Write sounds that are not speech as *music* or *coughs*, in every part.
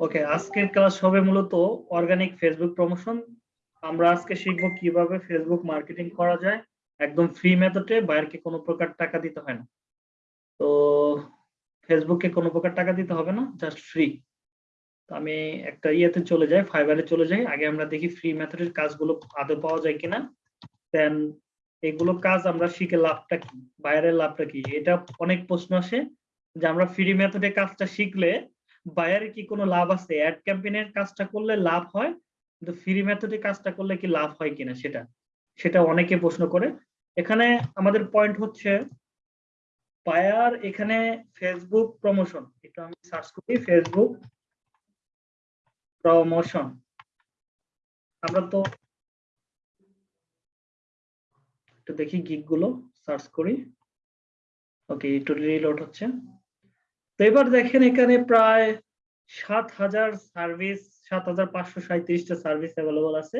ওকে আজকের ক্লাস হবে মূলত অর্গানিক ফেসবুক প্রমোশন আমরা আজকে শিখব কীভাবে ফেসবুক মার্কেটিং করা যায়। একদম ফ্রি মেথডে বায়ারকে কোনো প্রকার টাকা দিতে হয় না। তো ফেসবুকে কোনো প্রকার টাকা দিতে হবে না জাস্ট ফ্রি তো আমি একটা ইয়েতে চলে যাই ফাইবারে চলে যাই। আগে আমরা দেখি ফ্রি মেথডের কাজগুলো আদৌ পাওয়া যায় কিনা। দেন এগুলো কাজ আমরা শিখে লাভটা কি বায়ারের লাভটা কি? এটা অনেক প্রশ্ন আসে যে আমরা ফ্রি মেথডে কাজটা শিখলে বায়ারের কি কোনো লাভ আছে? অ্যাড ক্যাম্পেইনের কাজটা করলে লাভ হয়? কিন্তু ফ্রি মেথডে কাজটা করলে কি লাভ হয় কিনা সেটা? সেটা অনেকে প্রশ্ন করে। এখানে আমাদের পয়েন্ট হচ্ছে, বায়ার এখানে ফেসবুক প্রমোশন একটু আমি সার্চ করি ফেসবুক প্রমোশন আমরা তো একটু দেখি গিগগুলো সার্চ করি। ওকে একটু রিলোড হচ্ছে। তো এবার দেখেন এখানে প্রায় সাত হাজার সার্ভিস সাত হাজার পাঁচশো সাঁত্রিশটা সার্ভিস অ্যাভেলেবল আছে।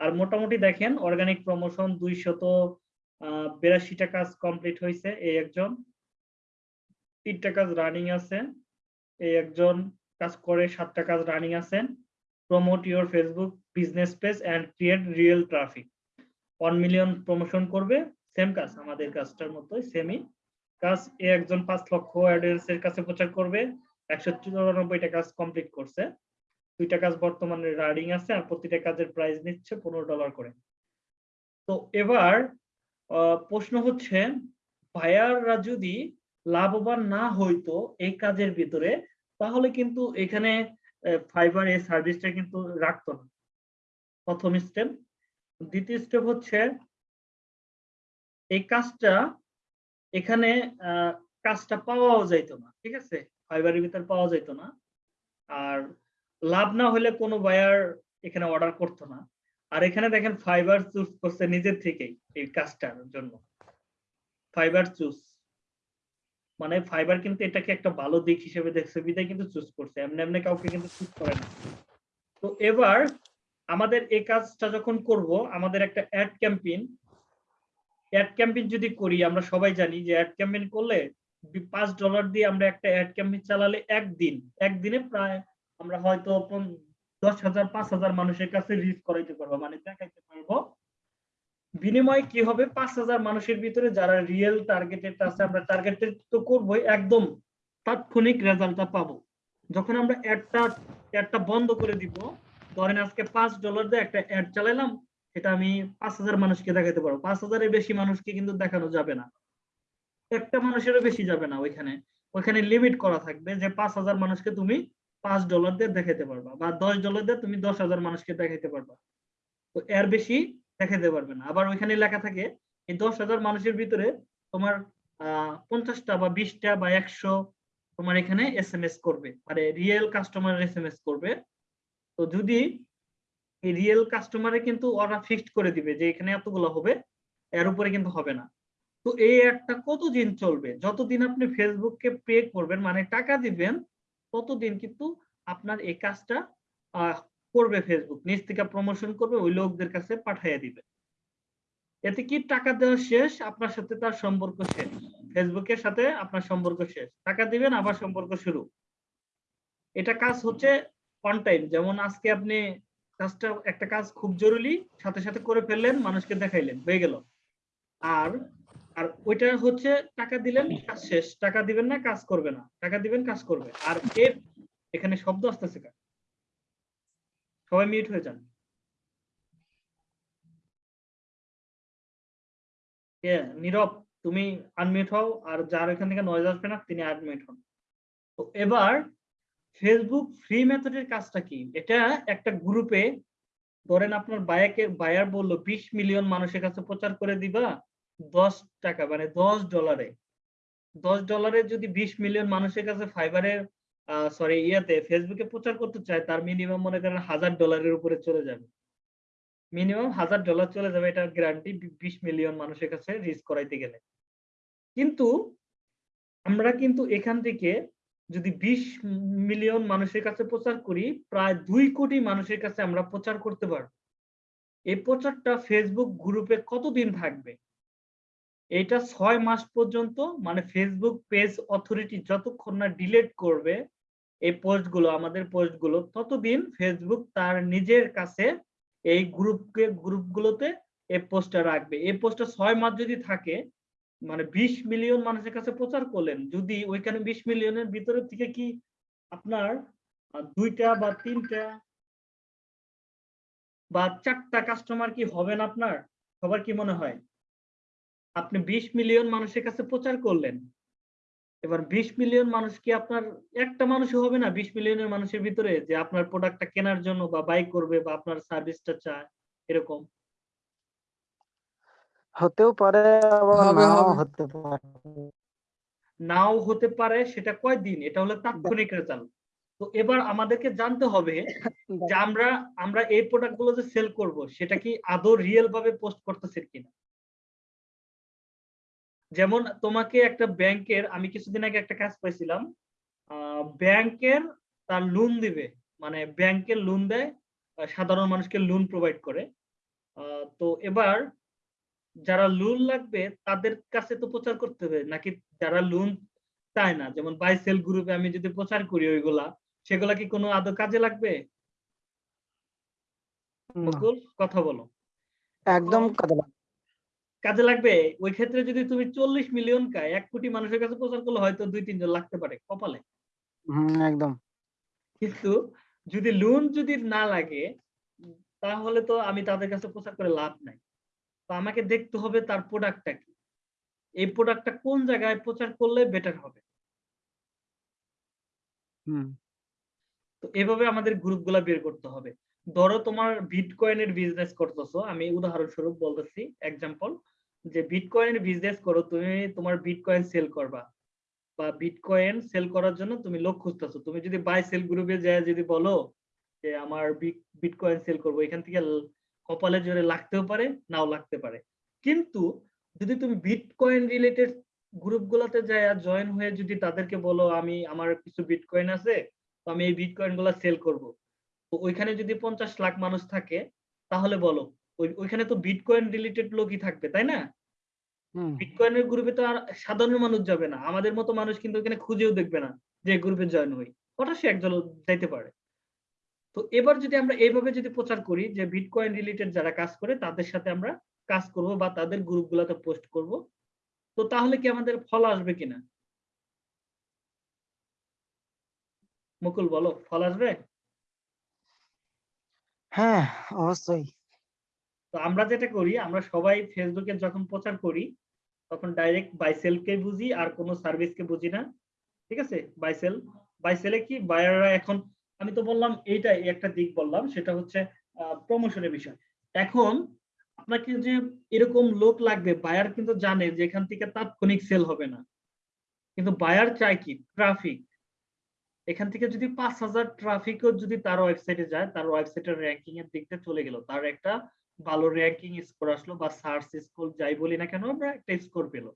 আর মোটামুটি দেখেন অর্গানিক প্রমোশন দুইশত বিরাশিটা কাজ কমপ্লিট হয়েছে এই একজন। তিনটা কাজ রানিং আছে, এই একজন কাজ করে, সাতটা কাজ রানিং আছেন। Promote your Facebook business page and create real traffic one million promotion করবে সেম কাজ, আমাদের কাজটার মতোই সেমই কাজ এ একজন পাঁচ লক্ষ অ্যাডেন্স এর কাছে প্রচার করবে, একশো চুরানব্বইটা কাজ কমপ্লিট করছে। দুইটা কাজ বর্তমানে রানিং আছে আর প্রতিটা কাজের প্রাইস নিচ্ছে পনেরো ডলার করে। তো এবার প্রশ্ন হচ্ছে বায়াররা যদি লাভবান না হইতো এই কাজের ভিতরে, তাহলে কিন্তু এখানে ফাইবার এই সার্ভিসটা কিন্তু রাখতো না। প্রথম স্টেপ দ্বিতীয় স্টেপ হচ্ছে, এই কাজটা এখানে কাজটা পাওয়াও যাইতো না, ঠিক আছে? ফাইবারের ভিতর পাওয়া যাইতো না। আর লাভ না হলে কোনো বায়ার এখানে অর্ডার করতো না। আর এখানে দেখেন ফাইবার চুজ করছে নিজের থেকেই এই কাজটার জন্য। Fibre choose. মানে ফাইবার কিন্তু এটাকে একটা ভালো দিক হিসেবে দেখছে, বিদায় কিন্তু চুজ করছে, এমনি এমনি কাউকে কিন্তু চুজ করে না। তো এবার আমাদের এই কাজটা যখন করব, আমাদের একটা অ্যাড ক্যাম্পেইন অ্যাড ক্যাম্পেইন যদি করি, আমরা সবাই জানি যে অ্যাড ক্যাম্পেইন করলে পাঁচ ডলার দিয়ে আমরা একটা অ্যাড ক্যাম্পেইন চালালে একদিন, একদিনে প্রায় আমরা হয়তো দশ হাজার, পাঁচ হাজার মানুষের কাছে রিচ করাইতে পারব মানে দেখাইতে পারব। বিনিময়ে কি হবে? পাঁচ হাজার মানুষের ভিতরে যারা রিয়েল টার্গেটেড আছে, আমরা টার্গেটেড তো করবোই, একদম তাৎক্ষণিক রেজাল্টটা পাবো। যখন আমরা অ্যাডটা অ্যাডটা বন্ধ করে দিব, ধরেন আজকে পাঁচ ডলার দিয়ে একটা অ্যাড চালাইলাম সেটা আমি পাঁচ হাজার মানুষকে দেখাতে পারব। পাঁচ হাজারের বেশি মানুষকে কিন্তু দেখানো যাবে না। একটা মানুষেরও বেশি যাবে না ওইখানে। ওইখানে লিমিট করা থাকবে যে পাঁচ হাজার মানুষকে তুমি পাঁচ ডলার দিয়ে দেখাতে পারবা বা দশ ডলার দিয়ে তুমি দশ হাজার মানুষকে দেখাতে পারবা। তো এর বেশি দেখাতে পারবে না। আবার ওইখানে লেখা থাকে এই দশ হাজার মানুষের ভিতরে তোমার, আহ, পঞ্চাশটা বা বিশটা বা একশো তোমার এখানে এস এম এস করবে। মানে real customer S M S করবে। তো যদি রিয়েল কাস্টমারে কিন্তু ওরা ফিক্সড করে দিবে যে এখানে এতগুলো হবে, এর উপরে কিন্তু হবে না। তো এই একটা কতদিন চলবে? যতদিন আপনি ফেসবুককে পে করবেন মানে টাকা দিবেন, ততদিন কিন্তু আপনার এই কাজটা করবে ফেসবুক নিজ থেকে প্রমোশন করবে, ওই লোকদের কাছে পাঠিয়ে দিবে। এতে কি টাকা দেওয়া শেষ? আপনার সাথে তার সম্পর্ক শেষ। ফেসবুকের সাথে আপনার সম্পর্ক শেষ। টাকা দিবেন, আবার সম্পর্ক শুরু। এটা কাজ হচ্ছে অন টাইম যেমন আজকে আপনি কাজটা, একটা কাজ খুব জরুরি, সাথে সাথে করে ফেললেন, মানুষকে দেখাইলেন, হয়ে গেল। আর আর ওইটা হচ্ছে টাকা দিলেন, কাজ শেষ। টাকা দিবেন না, কাজ করবে না। টাকা দিবেন, কাজ করবে। আর এর এখানে শব্দ আসতেছে সবাই মিউট হয়ে যান। নীরব, তুমি আনমিউট হও, আর যার এখান থেকে নয়েজ আসবে না, তিনি আনমিউট হন। তো এবার ফেসবুক ফ্রি মেথডের কাজটা কি? এটা একটা গ্রুপে ধরেন আপনার বায়াকে বায়ার বলল, বিশ মিলিয়ন মানুষের কাছে প্রচার করে দিবা দশ টাকা মানে দশ ডলারে দশ ডলারে যদি বিশ মিলিয়ন মানুষের কাছে ফাইবারের সরি ইয়াতে ফেসবুকে প্রচার করতে চায়, তার মিনিমাম মনে করেন হাজার ডলারের উপরে চলে যাবে। মিনিমাম হাজার ডলার চলে যাবে, এটা গ্যারান্টি বিশ মিলিয়ন মানুষের কাছে রিচ করাইতে গেলে। কিন্তু, আমরা কিন্তু এখান থেকে যদি বিশ মিলিয়ন মানুষের কাছে প্রচার করি, প্রায় দুই কোটি মানুষের কাছে আমরা প্রচার করতে পারব। এই প্রচারটা ফেসবুক গ্রুপে কতদিন থাকবে? এটা ছয় মাস পর্যন্ত মানে ফেসবুক পেজ অথরিটি যতক্ষণ না ডিলেট করবে, এই পোস্টগুলো, আমাদের পোস্টগুলো, ততদিন ফেসবুক তার নিজের কাছে এই গ্রুপকে গ্রুপগুলোতে এই পোস্টটা রাখবে। এই পোস্টটা ছয় মাস যদি থাকে মানে বিশ মিলিয়ন মানুষের কাছে প্রচার করলেন। যদি ওইখানে বিশ মিলিয়নের ভিতরে থেকে কি আপনার দুইটা বা তিনটা বা চারটা কাস্টমার কি হবেন আপনার? সবার কি মনে হয়? আপনি বিশ মিলিয়ন মানুষের কাছে প্রচার করলেন। এবার বিশ মিলিয়ন মানুষ কি আপনার, একটা মানুষও হবে না বিশ মিলিয়নের মানুষের ভিতরে যে আপনার প্রোডাক্টটা কেনার জন্য বা বাই করবে বা আপনার সার্ভিসটা চায়, এরকম? হতেও পারে হবে। হতে পারে। নাও হতে পারে সেটা কয় দিন এটা হলো তাৎক্ষণিক রেজাল্ট তো এবার আমাদেরকে জানতে হবে *laughs* যে আমরা আমরা এই প্রোডাক্টগুলো যে সেল করব সেটা কি আদৌ রিয়েল ভাবে পোস্ট করতেছে কিনা? যেমন তোমাকে একটা ব্যাংকের আমি কিছুদিন আগে একটা কাজ পাইছিলাম ব্যাংকের তার লোন দিবে। মানে ব্যাংকের লোন দেয় সাধারণ মানুষকে লোন প্রোভাইড করে। আহ, তো এবার যারা লোন লাগবে তাদের কাছে তো প্রচার করতে হবে। নাকি যারা লোন চায় না যেমন বাই সেল গ্রুপে আমি যদি প্রচার করি ওইগুলা সেগুলা কি কোনো আদৌ কাজে লাগবে? কথা বলো। একদম কাজে কাজে লাগবে? ওই ক্ষেত্রে যদি তুমি চল্লিশ মিলিয়ন কা এক কোটি মানুষের কাছে প্রচার করলে হয়তো দুই তিনজন লাগতে পারে কপালে। একদম। কিন্তু যদি লোন যদি না লাগে তাহলে তো আমি তাদের কাছে প্রচার করে লাভ নাই। তো আমাকে দেখতে হবে তার প্রোডাক্টটা কি? এই প্রোডাক্টটা কোন জায়গায় প্রচার করলে বেটার হবে? তো এভাবে আমাদের গ্রুপগুলা বের করতে হবে। ধরো তোমার বিটকয়েনের বিজনেস করতেছো আমি উদাহরণস্বরূপ বলতেছি এক্সাম্পল যে বিটকয়েনের বিজনেস করো তুমি তোমার বিটকয়েন সেল করবা। বা বিটকয়েন সেল করার জন্য তুমি লোক খুঁজতেছো। তুমি যদি বাই সেল গ্রুপে যায় যদি বলো যে আমার বিটকয়েন সেল করব এখান থেকে কপালে জোরে লাগতেও পারে নাও লাগতে পারে। কিন্তু যদি তুমি বিটকয়েন রিলেটেড গ্রুপগুলোতে যায় জয়েন হয়ে যদি তাদেরকে বলো আমি আমার কিছু বিটকয়েন আছে তো আমি এই বিটকয়েনগুলা সেল করব। তো ওইখানে যদি পঞ্চাশ লাখ মানুষ থাকে তাহলে বলো ওই ওইখানে তো বিটকয়েন রিলেটেড লোকই থাকবে তাই না? বিটকয়েনের গ্রুপে তো আর সাধারণ মানুষ যাবে না। আমাদের মতো মানুষ কিন্তু ওখানে খুঁজেও দেখবে না যে গ্রুপে জয়েন হই। হঠাৎ সে একজন যাইতে পারে। তো এবার যদি আমরা এইভাবে যদি প্রচার করি যে বিটকয়েন রিলেটেড যারা কাজ করে তাদের সাথে আমরা কাজ করব বা তাদের গ্রুপগুলোতে পোস্ট করব তো তাহলে কি আমাদের ফল আসবে কিনা? মুকুল বলো ফল আসবে? হ্যাঁ অবশ্যই। তো আমরা যেটা করি আমরা সবাই ফেসবুকে যখন প্রচার করি তখন ডাইরেক্ট বাইসেলকে বুঝি আর কোনো সার্ভিসকে বুঝি না। ঠিক আছে? বাইসেল বাইসেলে কি? বায়াররা এখন আমি তো বললাম এইটাই একটা দিক বললাম, সেটা হচ্ছে প্রমোশনের বিষয়। এখন আপনাকে যে এরকম লোক লাগবে বায়ার কিন্তু জানে যে এখান থেকে তাৎক্ষণিক সেল হবে না। কিন্তু বায়ার চায় কি? ট্রাফিক এখান থেকে যদি পাঁচ হাজার ট্রাফিকও যদি তার ওয়েবসাইটে যায়, তার ওয়েবসাইটের র্যাঙ্কিং এর দিকটা চলে গেল, তার একটা ভালো র্যাঙ্কিং স্কোর আসলো বা সার্চ স্কোর যাই বলি না কেন, আমরা একটা স্কোর পেল।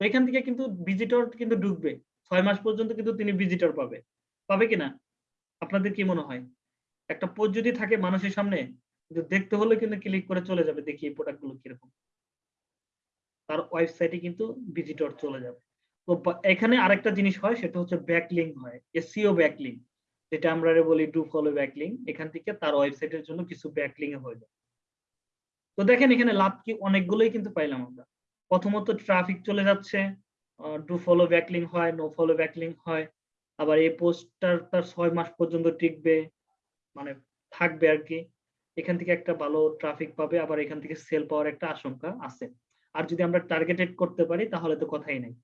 এখান থেকে কিন্তু ভিজিটর কিন্তু ঢুকবে। ছয় মাস পর্যন্ত কিন্তু তিনি ভিজিটর পাবে। পাবে কিনা আপনাদের কি মনে হয়? একটা পোস্ট যদি থাকে মানুষের সামনে, কিন্তু দেখতে হলে কিন্তু ক্লিক করে চলে যাবে, দেখি এই প্রোডাক্টগুলো কীরকম। তার ওয়েবসাইটে কিন্তু ভিজিটর চলে যাবে। তো এখানে আরেকটা জিনিস হয়, সেটা হচ্ছে ব্যাকলিং হয় এসিও ব্যাকলিং যেটা আমরা বলি ডু ফলো ব্যাকলিং এখান থেকে তার ওয়েবসাইটের জন্য কিছু ব্যাকলিং হয়ে যায়। তো দেখেন এখানে লাভ কি, অনেকগুলোই কিন্তু পাইলাম আমরা। প্রথমত ট্রাফিক চলে যাচ্ছে ডু ফলো ব্যাকলিং হয় নো ফলো ব্যাকলিং হয়। আবার এই পোস্টটার তার ছয় মাস পর্যন্ত টিকবে মানে থাকবে আর কি। এখান থেকে একটা ভালো ট্রাফিক পাবে, আবার এখান থেকে সেল পাওয়ার একটা আশঙ্কা আছে। আর যদি আমরা টার্গেটেড করতে পারি, তাহলে তো কথাই নেই।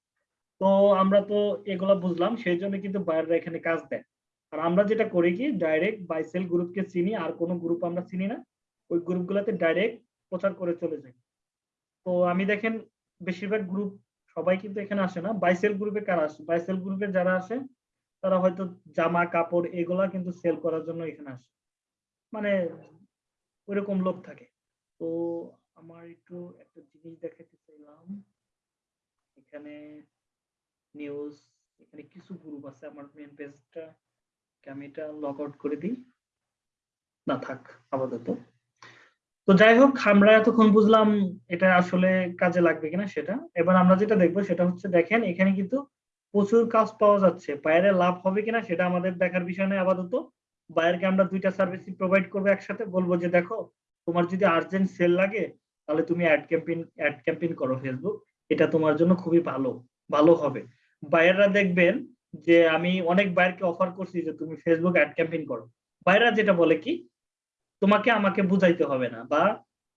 তো আমরা তো এগুলো বুঝলাম, সেই জন্য কিন্তু বায়াররা এখানে কাজ দেয়। আর আমরা যেটা করি কি ডাইরেক্ট বাইসেল গ্রুপকে চিনি, আর কোনো গ্রুপ আমরা চিনি না। ওই গ্রুপগুলোতে ডাইরেক্ট প্রচার করে চলে যাই। তো আমি দেখেন, বেশিরভাগ গ্রুপ সবাই কিন্তু এখানে আসে না। বাইসেল গ্রুপে কারা আসে? বাইসেল গ্রুপে যারা আসে তারা হয়তো জামা, কাপড় এগুলা কিন্তু সেল করার জন্য এখানে আসে। মানে ওইরকম লোক থাকে। তো আমার একটু একটা জিনিস দেখাতে চাইলাম। এখানে নিউজ এখানে কিছু গ্রুপ আছে আমার মেন পেজটা আমি এটা লগ আউট করে দিই? না থাক, আপাতত। তো যাই হোক, আমরা এতক্ষণ বুঝলাম এটা আসলে কাজে লাগবে কিনা সেটা। এবার আমরা যেটা দেখব সেটা হচ্ছে, দেখেন এখানে কিন্তু প্রচুর কাজ পাওয়া যাচ্ছে। বাইরে লাভ হবে কিনা সেটা আমাদের দেখার বিষয় নয় আপাতত। বাইরকে আমরা দুইটা সার্ভিস প্রোভাইড করব একসাথে। বলব যে দেখো, তোমার যদি আর্জেন্ট সেল লাগে, তাহলে তুমি অ্যাড ক্যাম্পেইন অ্যাড ক্যাম্পেইন করো ফেসবুক এটা তোমার জন্য খুবই ভালো ভালো হবে। বাইরেরা দেখবেন যে আমি অনেক বাইরকে অফার করছি যে তুমি ফেসবুক অ্যাড ক্যাম্পেইন করো। বাইরা যেটা বলে কি, তোমাকে আমাকে বুঝাইতে হবে না, বা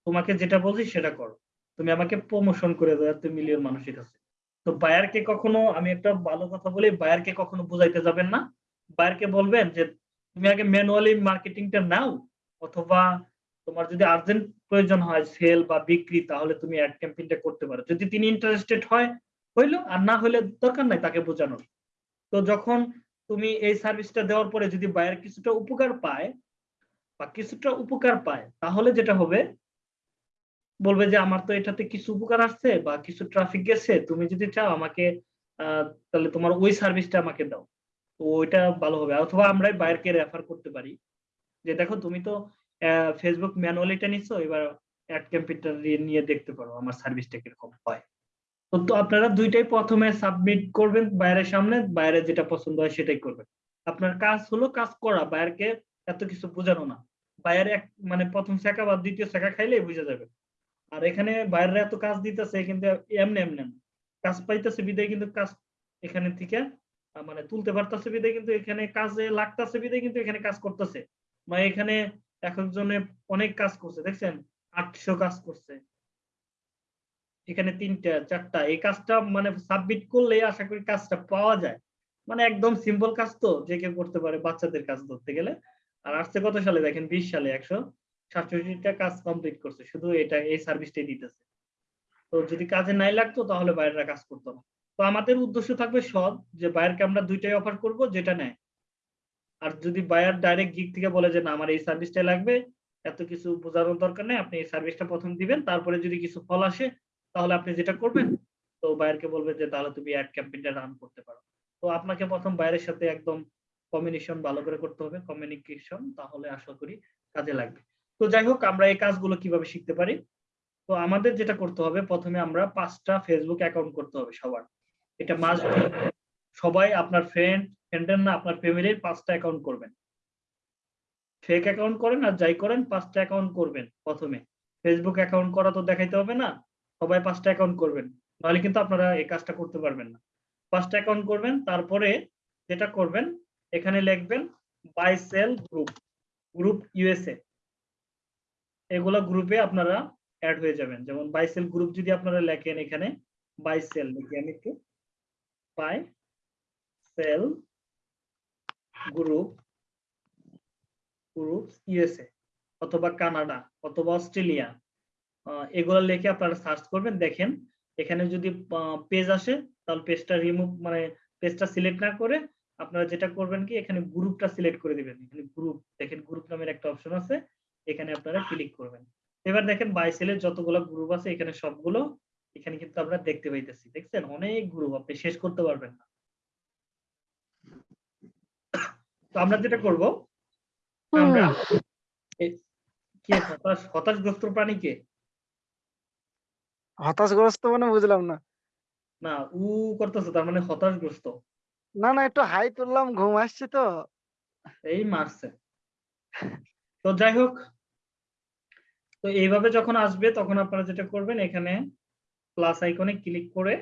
তোমাকে যেটা বলছি সেটা করো। তুমি আমাকে প্রমোশন করে দাও, এত মিলিয়ন মানুষের কাছে। তো বায়ারকে কখনো, আমি একটা ভালো কথা বলি, বায়ারকে কখনো বুঝাইতে যাবেন না। বায়ারকে বলবেন যে, তুমি আগে ম্যানুয়ালি মার্কেটিংটা নাও, অথবা তোমার যদি আর্জেন্ট প্রয়োজন হয় সেল বা বিক্রি, তাহলে তুমি অ্যাড ক্যাম্পেইনটা করতে পারো। যদি তিনি ইন্টারেস্টেড হয়, হইল, আর না হলে দরকার নাই তাকে বোঝানোর। তো যখন তুমি এই সার্ভিসটা দেওয়ার পরে যদি বায়ার কিছুটা উপকার পায়, বা কিছুটা উপকার পায়, তাহলে যেটা হবে বলবে যে আমার তো এটাতে কিছু উপকার আসছে বা কিছু ট্রাফিক গেছে, তুমি যদি চাও আমাকে তাহলে তোমার ওই সার্ভিসটা আমাকে দাও। তো ওইটা ভালো হবে। অথবা আমরাই বায়ারকে রেফার করতে পারি। যে দেখো, তুমি তো ফেসবুক ম্যানুয়ালিটা নিচ্ছ এবার অ্যাড ক্যাম্পিউটার নিয়ে দেখতে পারো আমার সার্ভিসটা কীরকম হয়। তো আপনারা দুইটাই প্রথমে সাবমিট করবেন বাইরের সামনে, বাইরে যেটা পছন্দ হয় সেটাই করবেন। আপনার কাজ হলো কাজ করা, বাইরকে এত কিছু বোঝানো না। বাইরে এক মানে প্রথম শেখা বা দ্বিতীয় শেখা খাইলেই বুঝে যাবে। আর এখানে বাইরে এত কাজ দিতেছে, কিন্তু এমনি এমনি কাজ পাইতেছে বিদায়, কিন্তু কাজ এখানে থেকে মানে তুলতে পারতেছে বিদায়, কিন্তু এখানে কাজে লাগতেছে বিদায়, কিন্তু এখানে কাজ করতেছে। মানে এখানে এক একজনে অনেক কাজ করছে, দেখছেন? আটশো কাজ করছে। এখানে তিনটা, চারটা, এই কাজটা মানে সাবমিট করলে আশা করি কাজটা পাওয়া যায়। মানে একদম সিম্পল কাজ তো, যে কেউ করতে পারে বাচ্চাদের কাজ ধরতে গেলে। আর আসছে কত সালে? দেখেন বিশ সালে, একশো সাতষট্টিটা কাজ কমপ্লিট করছে, শুধু এটা, এই সার্ভিসটাই দিতেছে। তো যদি কাজে নাই লাগতো, তাহলে বাইরেরা কাজ করতো না। তো আমাদের উদ্দেশ্য থাকবে সৎ, যে বাইরকে আমরা দুইটাই অফার করব, যেটা নেয়। আর যদি বায়ার ডাইরেক্ট গিগ থেকে বলে যে, না, আমার এই সার্ভিসটাই লাগবে, এত কিছু বোঝানোর দরকার নেই, আপনি এই সার্ভিসটা প্রথম দিবেন, তারপরে যদি কিছু ফল আসে, তাহলে আপনি যেটা করবেন, তো বায়ারকে বলবেন যে, তাহলে তুমি অ্যাড ক্যাম্পেইনটা রান করতে পারো। তো আপনাকে প্রথম বাইরের সাথে একদম কমিউনিকেশন ভালো করে করতে হবে। কমিউনিকেশন তাহলে আশা করি কাজে লাগবে। তো যাই হোক, আমরা এই কাজগুলো কীভাবে শিখতে পারি? তো আমাদের যেটা করতে হবে, প্রথমে আমরা পাঁচটা ফেসবুক অ্যাকাউন্ট করতে হবে সবার। এটা মাস্ট সবাই আপনার ফ্রেন্ড ফ্রেন্ডের না, আপনার ফ্যামিলির পাঁচটা অ্যাকাউন্ট করবেন। ফেক অ্যাকাউন্ট করেন আর যাই করেন, পাঁচটা অ্যাকাউন্ট করবেন প্রথমে। ফেসবুক অ্যাকাউন্ট করা তো দেখাইতে হবে না, সবাই পাঁচটা অ্যাকাউন্ট করবেন। নাহলে কিন্তু আপনারা এই কাজটা করতে পারবেন না। পাঁচটা অ্যাকাউন্ট করবেন, তারপরে যেটা করবেন, এখানে লিখবেন buy sell group group USA এগুলা গ্রুপে আপনারা অ্যাড হয়ে যাবেন। যেমন বাইসেল গ্রুপ যদি আপনারা লেখেন এখানে বাইসেল লিখি আমি একটু। Buy sell group group USA অথবা কানাডা অথবা অস্ট্রেলিয়া এগুলা লিখে আপনারা সার্চ করবেন। দেখেন, এখানে যদি পেজ আসে, তাহলে পেজটা রিমুভ মানে পেজটা সিলেক্ট না করে আপনারা যেটা করবেন কি, এখানে গ্রুপটা সিলেক্ট করে দিবেন। এখানে গ্রুপ দেখেন গ্রুপ নামের একটা অপশন আছে। এখানে আপনারা ক্লিক করবেন। এবার দেখেন বাইসেলের যতগুলো গ্রুপ আছে এখানে সবগুলো এখানে কিন্তু আমরা দেখতে পাইতেছি দেখছেন? অনেক গ্রুপ আপনি শেষ করতে পারবেন না। তো আমরা যেটা করব আমরা কে হতাশ? হতাশগ্রস্ত প্রাণী কে? হতাশগ্রস্ত মানে বুঝলাম না। না উ করতেছে তার মানে হতাশগ্রস্ত। না না একটু হাই তুললাম ঘুম আসছে তো। এই মারছে। তো যাই হোক তো এইভাবে যখন আসবে তখন আপনারা যেটা করবেন এখানে প্লাস আইকনে ক্লিক করে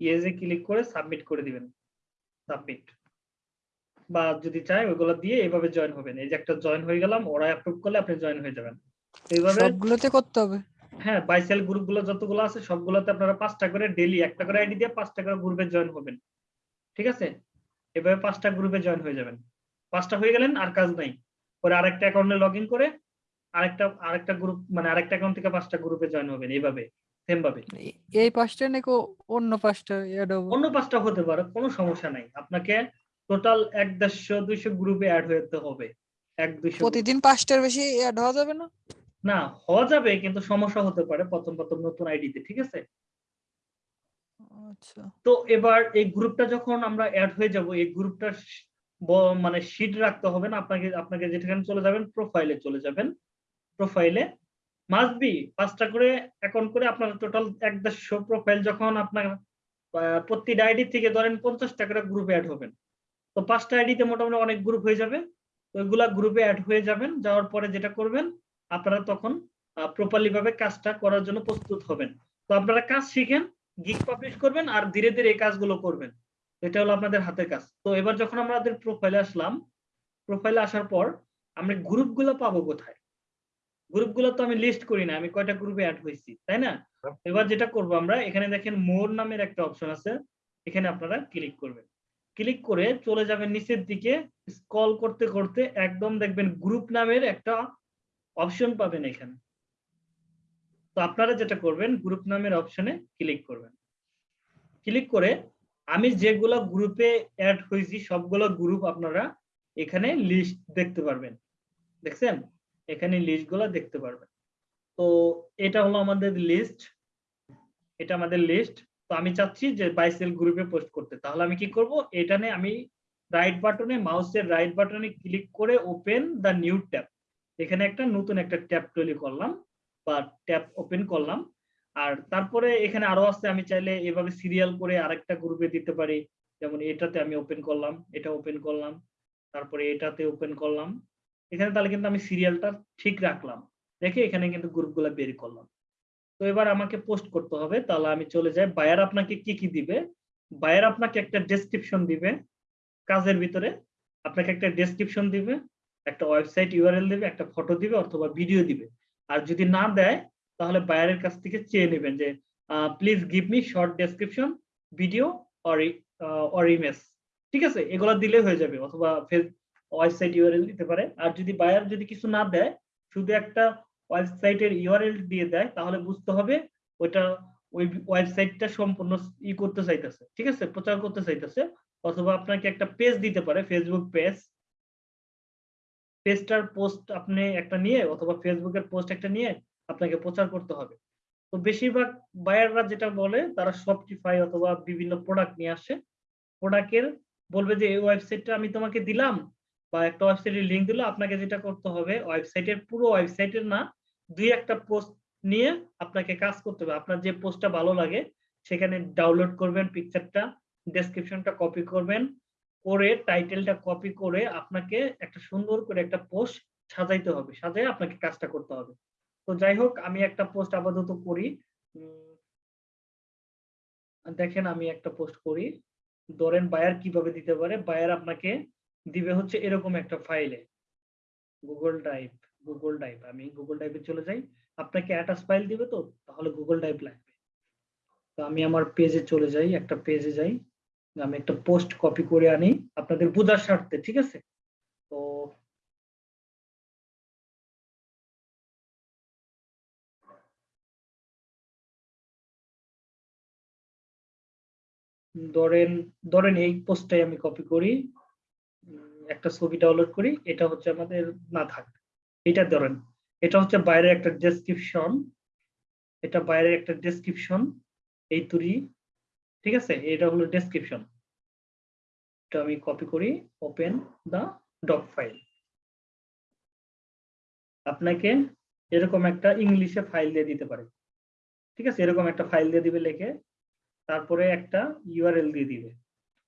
ইয়েজে ক্লিক করে সাবমিট করে দিবেন। সাবমিট বা যদি চাই ওইগুলো দিয়ে এইভাবে জয়েন হবেন। এই যে একটা জয়েন হয়ে গেলাম ওরা অ্যাপ্রুভ করলে আপনি জয়েন হয়ে যাবেন। এইভাবে সবগুলোতে করতে হবে? হ্যাঁ বাইসেল গ্রুপগুলো যতগুলো আছে সবগুলোতে আপনারা পাঁচটা করে ডেলি একটা করে আইডি দিয়ে পাঁচটা করে গ্রুপে জয়েন হবেন। ঠিক আছে? এভাবে পাঁচটা গ্রুপে জয়েন হয়ে যাবেন। পাঁচটা হয়ে গেলেন আর কাজ নাই। পরে আরেকটা অ্যাকাউন্টে লগ ইন করে আরেকটা আরেকটা গ্রুপ মানে আরেকটা অ্যাকাউন্ট থেকে পাঁচটা গ্রুপে জয়েন হবেন এইভাবে সেম ভাবে। এই পাঁচটা নাকি অন্য পাঁচটা অন্য পাঁচটা হতে পারে কোনো সমস্যা নাই। আপনাকে টোটাল এক দেড়শো দুইশো গ্রুপে অ্যাড হতে হবে। এক দুইশো প্রতিদিন পাঁচটার বেশি অ্যাড হওয়া যাবে না? না হওয়া যাবে কিন্তু সমস্যা হতে পারে প্রথম প্রথম নতুন আইডিতে ঠিক আছে? আচ্ছা। তো এবার এই গ্রুপটা যখন আমরা অ্যাড হয়ে যাব এই গ্রুপটা মানে শিট রাখতে হবে না আপনাকে আপনাকে যেখানে চলে যাবেন প্রোফাইলে চলে যাবেন। প্রোফাইলে মাস্ট বি পাঁচটা করে অ্যাকাউন্ট করে আপনার টোটাল এক দেড়শো প্রোফাইল যখন আপনার প্রতিটা আইডি থেকে ধরেন পঞ্চাশ করে গ্রুপে অ্যাড হবেন। তো পাঁচটা আইডিতে মোটামুটি অনেক গ্রুপ হয়ে যাবে। ওইগুলা গ্রুপে অ্যাড হয়ে যাবেন, যাওয়ার পরে যেটা করবেন, আপনারা তখন প্রপারলি ভাবে কাজটা করার জন্য প্রস্তুত হবেন। তো আপনারা কাজ শিখেন গিগ পাবলিশ করবেন আর ধীরে ধীরে এই কাজগুলো করবেন। এটা হলো আপনাদের হাতের কাজ। তো এবার যখন আমাদের প্রোফাইলে আসলাম প্রোফাইলে আসার পর আমরা গ্রুপগুলো পাবো কোথায়? গ্রুপগুলো তো আমি লিস্ট করি না আমি কয়টা গ্রুপে অ্যাড হয়েছি তাই না? এবার যেটা করব আমরা এখানে দেখেন মোর নামের একটা অপশন আছে এখানে আপনারা ক্লিক করবেন। ক্লিক করে চলে যাবেন নিচের দিকে স্ক্রল করতে করতে একদম দেখবেন গ্রুপ নামের একটা অপশন পাবেন এখানে। তো আপনারা যেটা করবেন গ্রুপ নামের অপশনে ক্লিক করবেন। ক্লিক করে আমি যেগুলো গ্রুপে অ্যাড হয়েছি সবগুলো গ্রুপ আপনারা এখানে লিস্ট দেখতে পারবেন। দেখছেন? এখানে লিস্টগুলো দেখতে পারবেন। তো এটা হলো আমাদের লিস্ট এটা আমাদের লিস্ট তো আমি চাচ্ছি যে বাইসেল গ্রুপে পোস্ট করতে। তাহলে আমি কি করব? এখানে আমি রাইট বাটনে মাউসের রাইট বাটনে ক্লিক করে ওপেন দ্য নিউ ট্যাব এখানে একটা নতুন একটা ট্যাব তৈরি করলাম বা ট্যাব ওপেন করলাম। আর তারপরে এখানে আরও আছে, আমি চাইলে এভাবে সিরিয়াল করে আরেকটা গ্রুপে দিতে পারি। যেমন এটাতে আমি ওপেন করলাম, এটা ওপেন করলাম, তারপরে এটাতে ওপেন করলাম। এখানে তাহলে কিন্তু আমি সিরিয়ালটা ঠিক রাখলাম। রেখে এখানে কিন্তু গ্রুপগুলো বের করলাম। তো এবার আমাকে পোস্ট করতে হবে। তাহলে আমি চলে যাই। বায়ার আপনাকে কি কি দিবে? বায়ার আপনাকে একটা ডেসক্রিপশন দিবে কাজের ভিতরে। আপনাকে একটা ডেসক্রিপশন দিবে, একটা ওয়েবসাইট ইউআরএল দিবে, একটা ফটো দিবে অথবা ভিডিও দিবে। আর যদি না দেয়, তাহলে বায়ারের কাছ থেকে চেয়ে নেবেন যে please give me short description video or image ঠিক আছে? এগুলো দিলে হয়ে যাবে। অথবা ওয়েবসাইট ইউআরএল দিতে পারে। আর যদি বায়ার যদি কিছু না দেয়, শুধু একটা ওয়েবসাইটের ইউআরএল দিয়ে দেয়, তাহলে বুঝতে হবে ওইটা ওই ওয়েবসাইটটা সম্পূর্ণ ই করতে চাইতেছে। ঠিক আছে? প্রচার করতে চাইতেছে। অথবা আপনাকে একটা পেজ দিতে পারে ফেসবুক পেজ পেজটার পোস্ট আপনি একটা নিয়ে অথবা ফেসবুকের পোস্ট একটা নিয়ে আপনাকে প্রচার করতে হবে। তো বেশিরভাগ বায়াররা যেটা বলে, তারা শপটিফাই অথবা বিভিন্ন প্রোডাক্ট নিয়ে আসে। প্রোডাক্টের বলবে যে, এই ওয়েবসাইটটা আমি তোমাকে দিলাম বা একটা ওয়েবসাইটের লিংক দিল, আপনাকে যেটা করতে হবে ওয়েবসাইটের পুরো ওয়েবসাইটের না, দুই একটা পোস্ট নিয়ে আপনাকে কাজ করতে হবে। আপনার যে পোস্টটা ভালো লাগে, সেখানে ডাউনলোড করবেন পিকচারটা ডেসক্রিপশনটা কপি করবেন, করে টাইটেলটা কপি করে আপনাকে একটা সুন্দর করে একটা পোস্ট সাজাইতে হবে সাজাই আপনাকে কাজটা করতে হবে। তো যাই হোক, আমি একটা পোস্ট আপাতত করি। দেখেন আমি একটা পোস্ট করি। ধরেন বায়ার কীভাবে দিতে পারে? বায়ার আপনাকে দিবে হচ্ছে এরকম একটা ফাইলে গুগল ড্রাইভ গুগল ড্রাইভ আমি গুগল ড্রাইভে চলে যাই। আপনাকে অ্যাটাচ ফাইল দিবে তো, তাহলে গুগল ড্রাইভ লাগবে। তো আমি আমার পেজে চলে যাই, একটা পেজে যাই। আমি একটা পোস্ট কপি করে আনি, আপনাদের বোঝার স্বার্থে, ঠিক আছে? তো ধরেন ধরেন এই পোস্টটাই আমি কপি করি। একটা ছবি ডাউনলোড করি, এটা হচ্ছে আমাদের না থাক, এটা ধরেন, এটা হচ্ছে বাইরের একটা ডেসক্রিপশন এটা বাইরের একটা ডেসক্রিপশন এই তুরি, ঠিক আছে? এটা হলো ডেসক্রিপশন এটা আমি কপি করি ওপেন দা ডক ফাইল আপনাকে এরকম একটা ইংলিশে ফাইল দিয়ে দিতে পারে, ঠিক আছে? এরকম একটা ফাইল দিয়ে দিবে লেখে, তারপরে একটা ইউআরএল দিয়ে দিবে।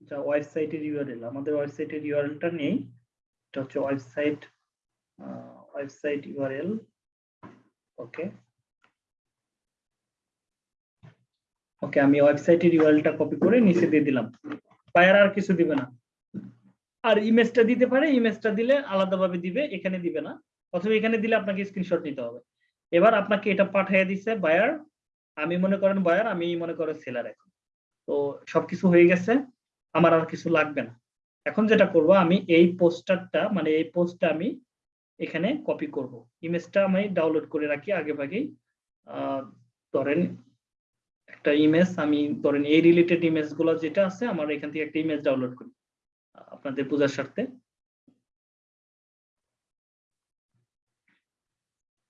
যা ওয়েবসাইটের ইউআরএল, আমাদের ওয়েবসাইটের ইউআরএলটা নেই। এটা হচ্ছে website website URL. Okay. Okay, আমি ওয়েবসাইটের ইউআরএলটা কপি করে নিচে দিয়ে দিলাম। বায়ার আর কিছু দিবে না। আর ইমেজটা দিতে পারে, ইমেজটা দিলে আলাদাভাবে দিবে, এখানে দিবে না। অথবা এখানে দিলে আপনাকে স্ক্রিনশট নিতে হবে। এবার আপনাকে এটা পাঠিয়ে দিছে বায়ার আমি মনে করেন বায়ার আমি মনে করেন সেলার এখন। তো সবকিছু হয়ে গেছে। আমার আর কিছু লাগবে না। এখন যেটা করব, আমি এই পোস্টারটা মানে এই পোস্টটা আমি এখানে কপি করব। ইমেজটা আমি ডাউনলোড করে রাখি আগে ভাগেই ধরেন একটা ইমেজ আমি ধরেন এই রিলেটেড ইমেজগুলো যেটা আছে, আমার এখান থেকে একটা ইমেজ ডাউনলোড করি আপনাদের বোঝার স্বার্থে।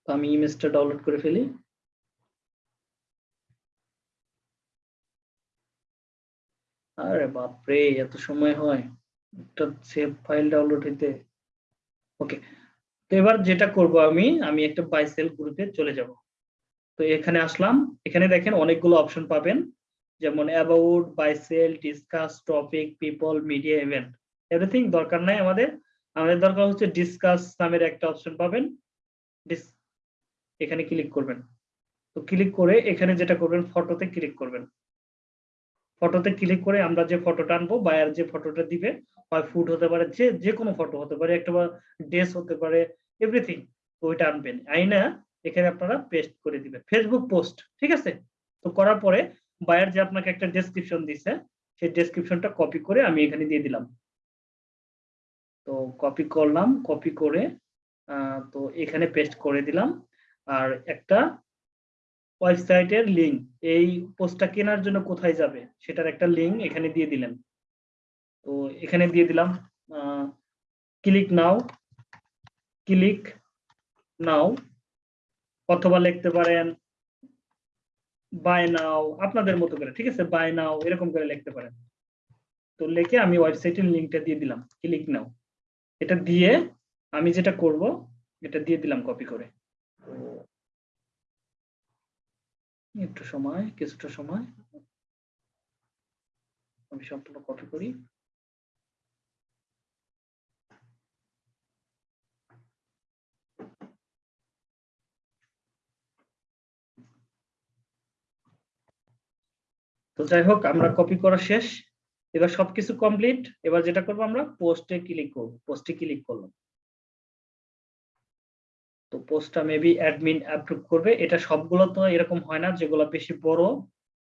আমি ইমেজটা ডাউনলোড করে ফেলি। আরে বাপরে, এত সময় হয়। একটা সেভ ফাইল ডাউনলোড হইতে। ওকে তো এবার যেটা করব আমি আমি একটা বাইসেল গ্রুপে চলে যাব। তো এখানে আসলাম। এখানে দেখেন অনেকগুলো অপশন পাবেন। যেমন about buy sell discuss topic people media event everything দরকার নাই আমাদের। আমাদের দরকার হচ্ছে ডিসকাস নামের একটা অপশন পাবেন। এখানে ক্লিক করবেন। তো ক্লিক করে এখানে যেটা করবেন ফটোতে ক্লিক করবেন। ফটোতে ক্লিক করে আমরা যে ফটোটা আনব বায়ার যে ফটোটা দিবে, হয় ফুড হতে পারে, যে যে কোনো ফটো হতে পারে, একটা বা ড্রেস হতে পারে এভরিথিং ওইটা আনবেন। আইনা এখানে আপনারা পেস্ট করে দিবেন। ফেসবুক পোস্ট ঠিক আছে? তো করার পরে বায়ার যে আপনাকে একটা ডেসক্রিপশন দিছে, সেই ডেসক্রিপশনটা কপি করে আমি এখানে দিয়ে দিলাম। তো কপি করলাম কপি করে তো এখানে পেস্ট করে দিলাম। আর একটা ওয়েবসাইটের লিঙ্ক এই পোস্টটা কেনার জন্য কোথায় যাবে, সেটার একটা লিঙ্ক এখানে দিয়ে দিলেন তো এখানে দিয়ে দিলাম ক্লিক নাও ক্লিক নাও অথবা লিখতে পারেন বাই নাও আপনাদের মতো করে, ঠিক আছে? বাই নাও এরকম করে লিখতে পারেন। তো লিখে আমি ওয়েবসাইটের লিঙ্কটা দিয়ে দিলাম ক্লিক নাও এটা দিয়ে আমি যেটা করব, এটা দিয়ে দিলাম কপি করে তো একটু সময়, কিছুটা সময়। আমি সম্পূর্ণ কপি করি। তো যাই হোক, আমরা কপি করা শেষ। এবার সবকিছু কমপ্লিট এবার যেটা করব আমরা পোস্টে ক্লিক করব। পোস্টে ক্লিক করলাম। তো পোস্টটা মেবি অ্যাডমিন অ্যাপ্রুভ করবে। এটা সবগুলো তো এরকম হয় না, যেগুলো বেশি বড়।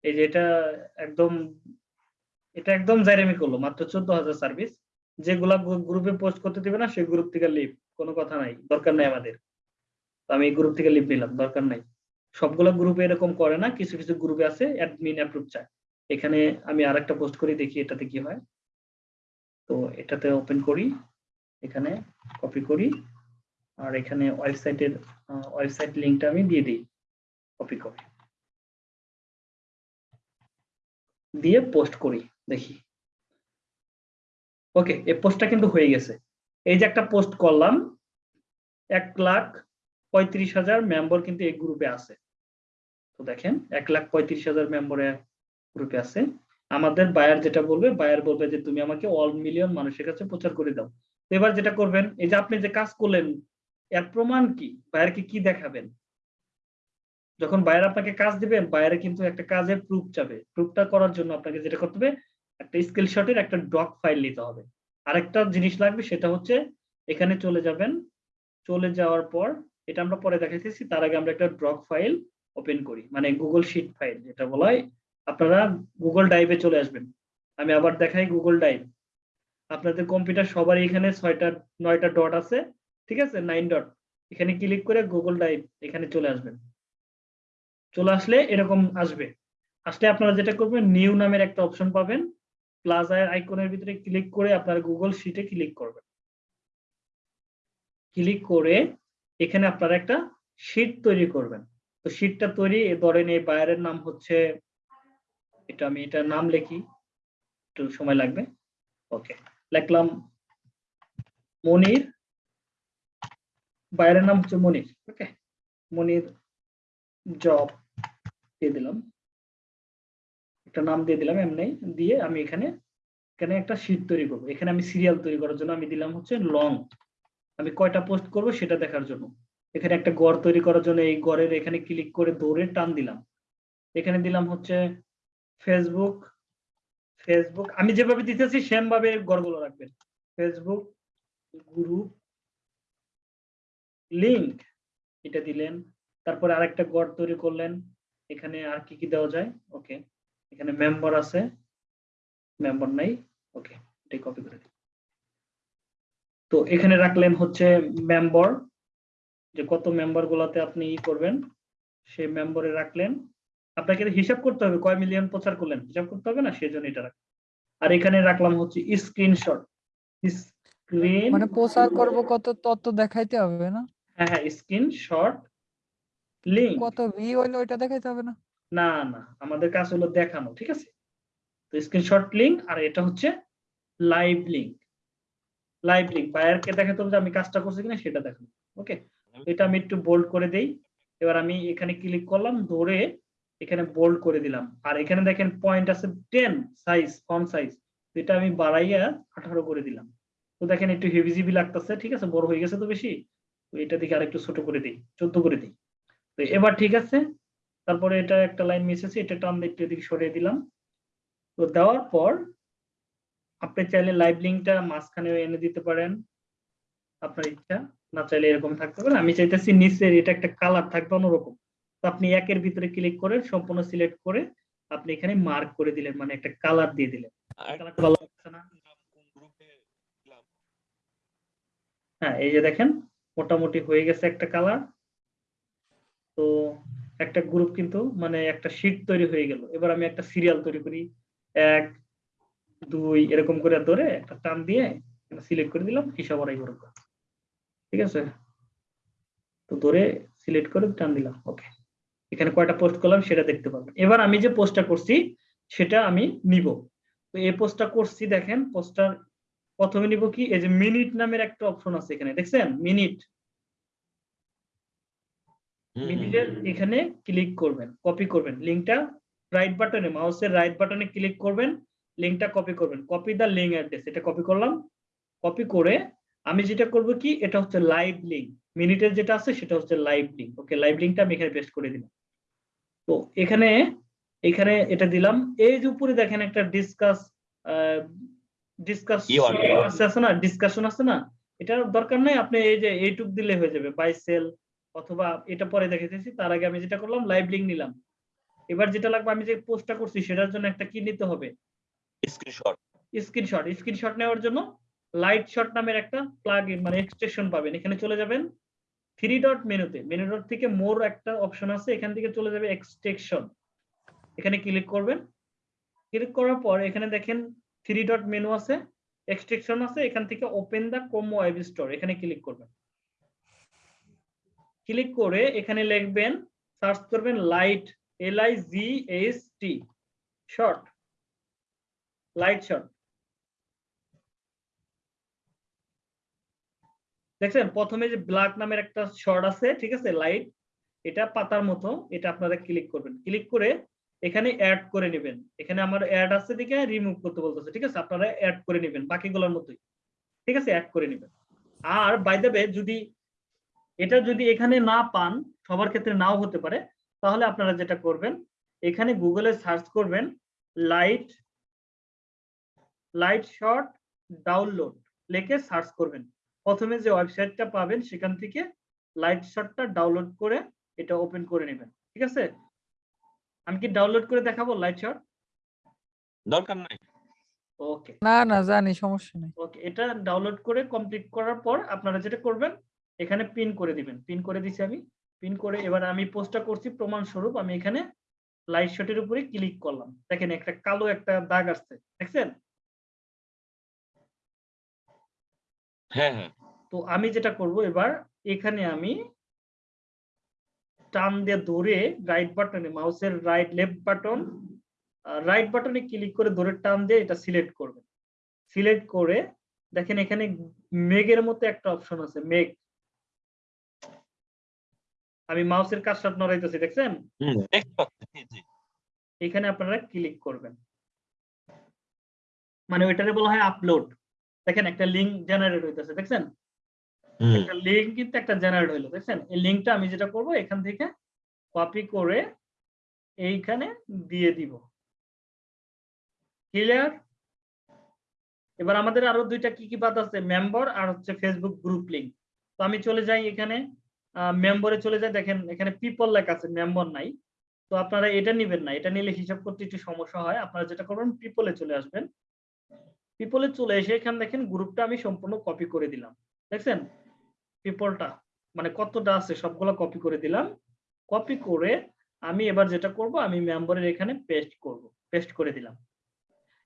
এই যে এটা একদম এটা একদম জাইরেমি করল, মাত্র চোদ্দ হাজার সার্ভিস যেগুলা গ্রুপে পোস্ট করতে দিবে না, সেই গ্রুপ থেকে লিভ কোনো কথা নাই, দরকার নাই আমাদের। আমি গ্রুপ থেকে লিভ নিলাম, দরকার নাই। সবগুলো গ্রুপে এরকম করে না, কিছু কিছু গ্রুপে আছে অ্যাডমিন অ্যাপ্রুভ চায়। এখানে আমি আর একটা পোস্ট করি, দেখি এটাতে কি হয়। তো এটাতে ওপেন করি, এখানে কপি করি। আর এখানে ওয়েবসাইটের ওয়েবসাইট লিংকটা আমি দিয়ে দিই কপি করে। দিয়ে পোস্ট করি, দেখি। ওকে এই পোস্টটা কিন্তু হয়ে গেছে। এই যে একটা পোস্ট করলাম, এক লাখ পঁয়ত্রিশ হাজার মেম্বার কিন্তু এই গ্রুপে আছে। তো দেখেন, এক লাখ পঁয়ত্রিশ হাজার মেম্বারের গ্রুপে আছে। আমাদের বায়ার যেটা বলবে বায়ার বলবে যে, তুমি আমাকে অল মিলিয়ন মানুষের কাছে প্রচার করে দাও। এবার যেটা করবেন, এই যে আপনি যে কাজ করলেন এর প্রমাণ কি? বায়ারকে কি দেখাবেন? যখন বায়ার আপনাকে কাজ দিবেন বায়ারে কিন্তু একটা কাজের প্রুফ চাবে প্রুফটা করার জন্য আপনাকে যেটা করতে হবে, একটা স্ক্রিনশটের একটা ডক ফাইল নিতে হবে। আরেকটা জিনিস লাগবে, সেটা হচ্ছে এখানে চলে যাবেন। চলে যাওয়ার পর, এটা আমরা পরে দেখাইতেছি, তার আগে আমরা একটা ড্রক ফাইল ওপেন করি। মানে গুগল শিট ফাইল যেটা বলা হয়। আপনারা গুগল ড্রাইভে চলে আসবেন। আমি আবার দেখাই গুগল ড্রাইভ আপনাদের কম্পিউটার সবারই এখানে ছয়টা, নয়টা ডট আছে। ঠিক আছে? নাইন ডট এখানে ক্লিক করে গুগল ড্রাইভ এখানে চলে আসবেন চলে আসলে এরকম আসবে। আসলে আপনারা যেটা করবেন নিউ নামের একটা অপশন পাবেন। প্লাজার আইকনের ভিতরে ক্লিক করে আপনারা গুগল শিটে ক্লিক করবেন। ক্লিক করে এখানে আপনারা একটা শিট তৈরি করবেন। তো শিটটা তৈরি ধরেন এই বায়ারের নাম হচ্ছে, এটা আমি এটা নাম লিখি, একটু সময় লাগবে। ওকে লিখলাম মনির। বায়ারের নাম হচ্ছে মনির ওকে মনির জব দিয়ে দিলাম। একটা নাম দিয়ে দিলাম এমনি, দিয়ে আমি এখানে এখানে একটা শিট তৈরি করব। এখানে আমি সিরিয়াল তৈরি করার জন্য আমি দিলাম হচ্ছে লং আমি কয়টা পোস্ট করব সেটা দেখার জন্য। এখানে একটা গড় তৈরি করার জন্য এই গড়ের এখানে ক্লিক করে দৌড়ে টান দিলাম। এখানে দিলাম হচ্ছে ফেসবুক ফেসবুক আমি যেভাবে দিতেছি সেম ভাবে গড়গুলো রাখবেন। ফেসবুক গ্রুপ লিংক এটা দিলেন, তারপরে আরেকটা গড় তৈরি করলেন, এখানে আর কি কি দেওয়া যায়? ওকে এখানে মেম্বার আছে মেম্বার নাই ওকে এটাই কপি করে দিই। তো এখানে রাখলেন হচ্ছে মেম্বার যে কত মেম্বার গুলাতে আপনি ই করবেন, সেই মেম্বারে রাখলেন। আপনাকে হিসাব করতে হবে, কয় মিলিয়ন প্রচার করলেন, হিসাব করতে হবে না? সেজন্য এটা রাখ আর এখানে রাখলাম হচ্ছে স্ক্রিনশট স্ক্রিন মানে প্রচার করব কত তত দেখাইতে হবে না? হ্যাঁ হ্যাঁ স্ক্রিনশট লিংক কত ভি হইল ওইটা দেখাইতে হবে না? না না আমাদের কাজ হলো দেখানো ঠিক আছে? তো স্ক্রিনশট লিংক আর এটা হচ্ছে লাইভ লিংক লাইভ লিংক বায়ারকে দেখাতে হবে যে আমি কাজটা করছি কিনা সেটা দেখানো ওকে এটা আমি একটু বোল্ড করে দেই। এবার আমি এখানে ক্লিক করলাম ধরে এখানে বোল্ড করে দিলাম। আর এখানে দেখেন পয়েন্ট আছে টেন সাইজ ফন্ট সাইজ এটা আমি বাড়াইয়া আঠারো করে দিলাম। তো দেখেন একটু হেভিজিবি লাগতেছে ঠিক আছে? বড় হয়ে গেছে তো বেশি। তো এটা দিকে আরেকটু ছোট করে দিই চোদ্দ করে দিই। তো এবার ঠিক আছে তারপরে এটা একটা লাইন মিস আছে এটা টান একটু এদিকে সরিয়ে দিলাম। তো দেওয়ার পর আপনি চাইলে লাইভ লিঙ্কটা মাঝখানে এনে দিতে পারেন। আপনার ইচ্ছা না চাইলে এরকম থাকতে পারে। আমি চাইতেছি নিচের এটা একটা কালার থাকবে অন্যরকম। তো আপনি একের ভিতরে ক্লিক করে সম্পূর্ণ সিলেক্ট করে আপনি এখানে মার্ক করে দিলেন মানে একটা কালার দিয়ে দিলেন। কালারটা ভালো লাগছে না। হ্যাঁ এই যে দেখেন, মোটামুটি হয়ে গেছে একটা কালার তো একটা গ্রুপ কিন্তু মানে একটা শীট তৈরি হয়ে গেল। এবার আমি একটা সিরিয়াল তৈরি করি। এক, দুই, এরকম করে ধরে একটা টান দিয়ে সিলেক্ট করে দিলাম, হিসাব ঠিক আছে? তো ধরে সিলেক্ট করে টান দিলাম। ওকে এখানে কয়টা পোস্ট করলাম সেটা দেখতে পাবেন। এবার আমি যে পোস্টটা করছি, সেটা আমি নিব। তো এই পোস্টটা করছি দেখেন পোস্টটার প্রথমে নিব কি? এই যে মিনিট নামের একটা অপশন আছে এখানে দেখছেন? মিনিট। মিনিটের এখানে ক্লিক করবেন কপি করবেন। লিংকটা রাইট বাটনে মাউসের রাইট বাটনে ক্লিক করবেন লিংকটা কপি করবেন। কপি দা লিঙ্ক অ্যাড্রেস এটা কপি করলাম। কপি করে আমি যেটা করব কি? এটা হচ্ছে লাইভ লিঙ্ক। মিনিটের যেটা আছে সেটা হচ্ছে লাইভ লিংক ওকে লাইভ লিঙ্কটা আমি এখানে পেস্ট করে দিলাম। তো এখানে এখানে এটা দিলাম। এই যে উপরে দেখেন একটা ডিসকাস না? ডিসকাশন আছে না? এটার দরকার নাই আপনি এই যে এইটুক দিলে হয়ে যাবে। বাই সেল অথবা এটা পরে দেখাইতেছি তার আগে আমি যেটা করলাম লাইভ লিঙ্ক নিলাম। এবার যেটা লাগবে আমি যে পোস্টটা করছি সেটার জন্য একটা কি নিতে হবে? স্ক্রিনশট স্ক্রিনশট স্ক্রিনশট নেওয়ার জন্য লাইট শট নামের একটা প্লাগ মানে এক্সটেনশন পাবেন। এখানে চলে যাবেন থ্রি ডট মেনুতে মেনু ডট থেকে মোর একটা অপশন আছে এখান থেকে চলে যাবে এক্সটেনশন এখানে ক্লিক করবেন। ক্লিক করার পর এখানে দেখেন থ্রি ডট মেনু আছে এক্সটেনশন আছে, এখান থেকে ওপেন দা কম ওয়েব স্টোর এখানে ক্লিক করবেন। ক্লিক করে এখানে লিখবেন সার্চ করবেন light L I G S T shot light shot দেখছেন? প্রথমে যে ব্ল্যাক নামের একটা শর্ট আছে, ঠিক আছে? লাইট এটা পাতার মতো, এটা আপনারা ক্লিক করবেন। ক্লিক করে এখানে অ্যাড করে নেবেন। এখানে আমার অ্যাড আছে দিকে রিমুভ করতে বলতেছে, ঠিক আছে? আপনারা অ্যাড করে নেবেন বাকিগুলোর মতোই। ঠিক আছে? অ্যাড করে নেবেন। আর বাই দ্য যদি এটা যদি এখানে না পান, সবার ক্ষেত্রে নাও হতে পারে। তাহলে আপনারা যেটা করবেন, এখানে গুগলে সার্চ করবেন লাইট লাইট শট ডাউনলোড লিখে সার্চ করবেন। প্রথমে যে ওয়েবসাইটটা পাবেন, সেখান থেকে লাইট শটটা ডাউনলোড করে এটা ওপেন করে নেবেন। ঠিক আছে? আমি কি ডাউনলোড করে দেখাবো লাইট শট দরকার নাই। ওকে না না জানি সমস্যা নেই। ওকে এটা ডাউনলোড করে কমপ্লিট করার পর আপনারা যেটা করবেন এখানে পিন করে দিবেন। পিন করে দিছি আমি। পিন করে এবার আমি পোস্টটা করছি প্রমাণ স্বরূপ আমি এখানে লাইট শটের উপরে ক্লিক করলাম। দেখেন একটা কালো একটা দাগ আসছে। দেখছেন? হ্যাঁ হ্যাঁ। তো আমি যেটা করব এবার এখানে আমি টান দিয়ে ধরে রাইট বাটনে মাউসের রাইট লেফট বাটন রাইট বাটনে ক্লিক করে ধরে টান দিয়ে এটা সিলেক্ট করবেন সিলেক্ট করে দেখেন এখানে মেঘের মতো একটা অপশন আছে মেঘ। আমি মাউসের কাজটা নড়াইতেছি দেখছেন? এখানে আপনারা ক্লিক করবেন। মানে ওইটারে বলা হয় আপলোড দেখেন একটা লিঙ্ক জেনারেট হইতেছে দেখছেন? একটা লিঙ্ক কিন্তু একটা জেনারেট হইল, দেখছেন? এই লিঙ্কটা আমি যেটা করব, এখান থেকে কপি করে এইখানে দিয়ে দিব। ক্লিয়ার এবার আমাদের আরও দুইটা কি কি বাদ আছে? মেম্বার আর হচ্ছে ফেসবুক গ্রুপ লিঙ্ক তো আমি চলে যাই এখানে মেম্বরে চলে যাই। দেখেন, এখানে পিপল লেখা আছে মেম্বার নাই। তো আপনারা এটা নিবেন না, এটা নিলে হিসাব করতে একটু সমস্যা হয়। আপনারা যেটা করবেন পিপলে চলে আসবেন। পিপলে চলে এসে এখানে দেখেন গ্রুপটা আমি সম্পূর্ণ কপি করে দিলাম। দেখছেন? পিপলটা মানে কতটা আছে, সবগুলো কপি করে দিলাম। কপি করে আমি এবার যেটা করব, আমি মেম্বারের এখানে পেস্ট করব পেস্ট করে দিলাম।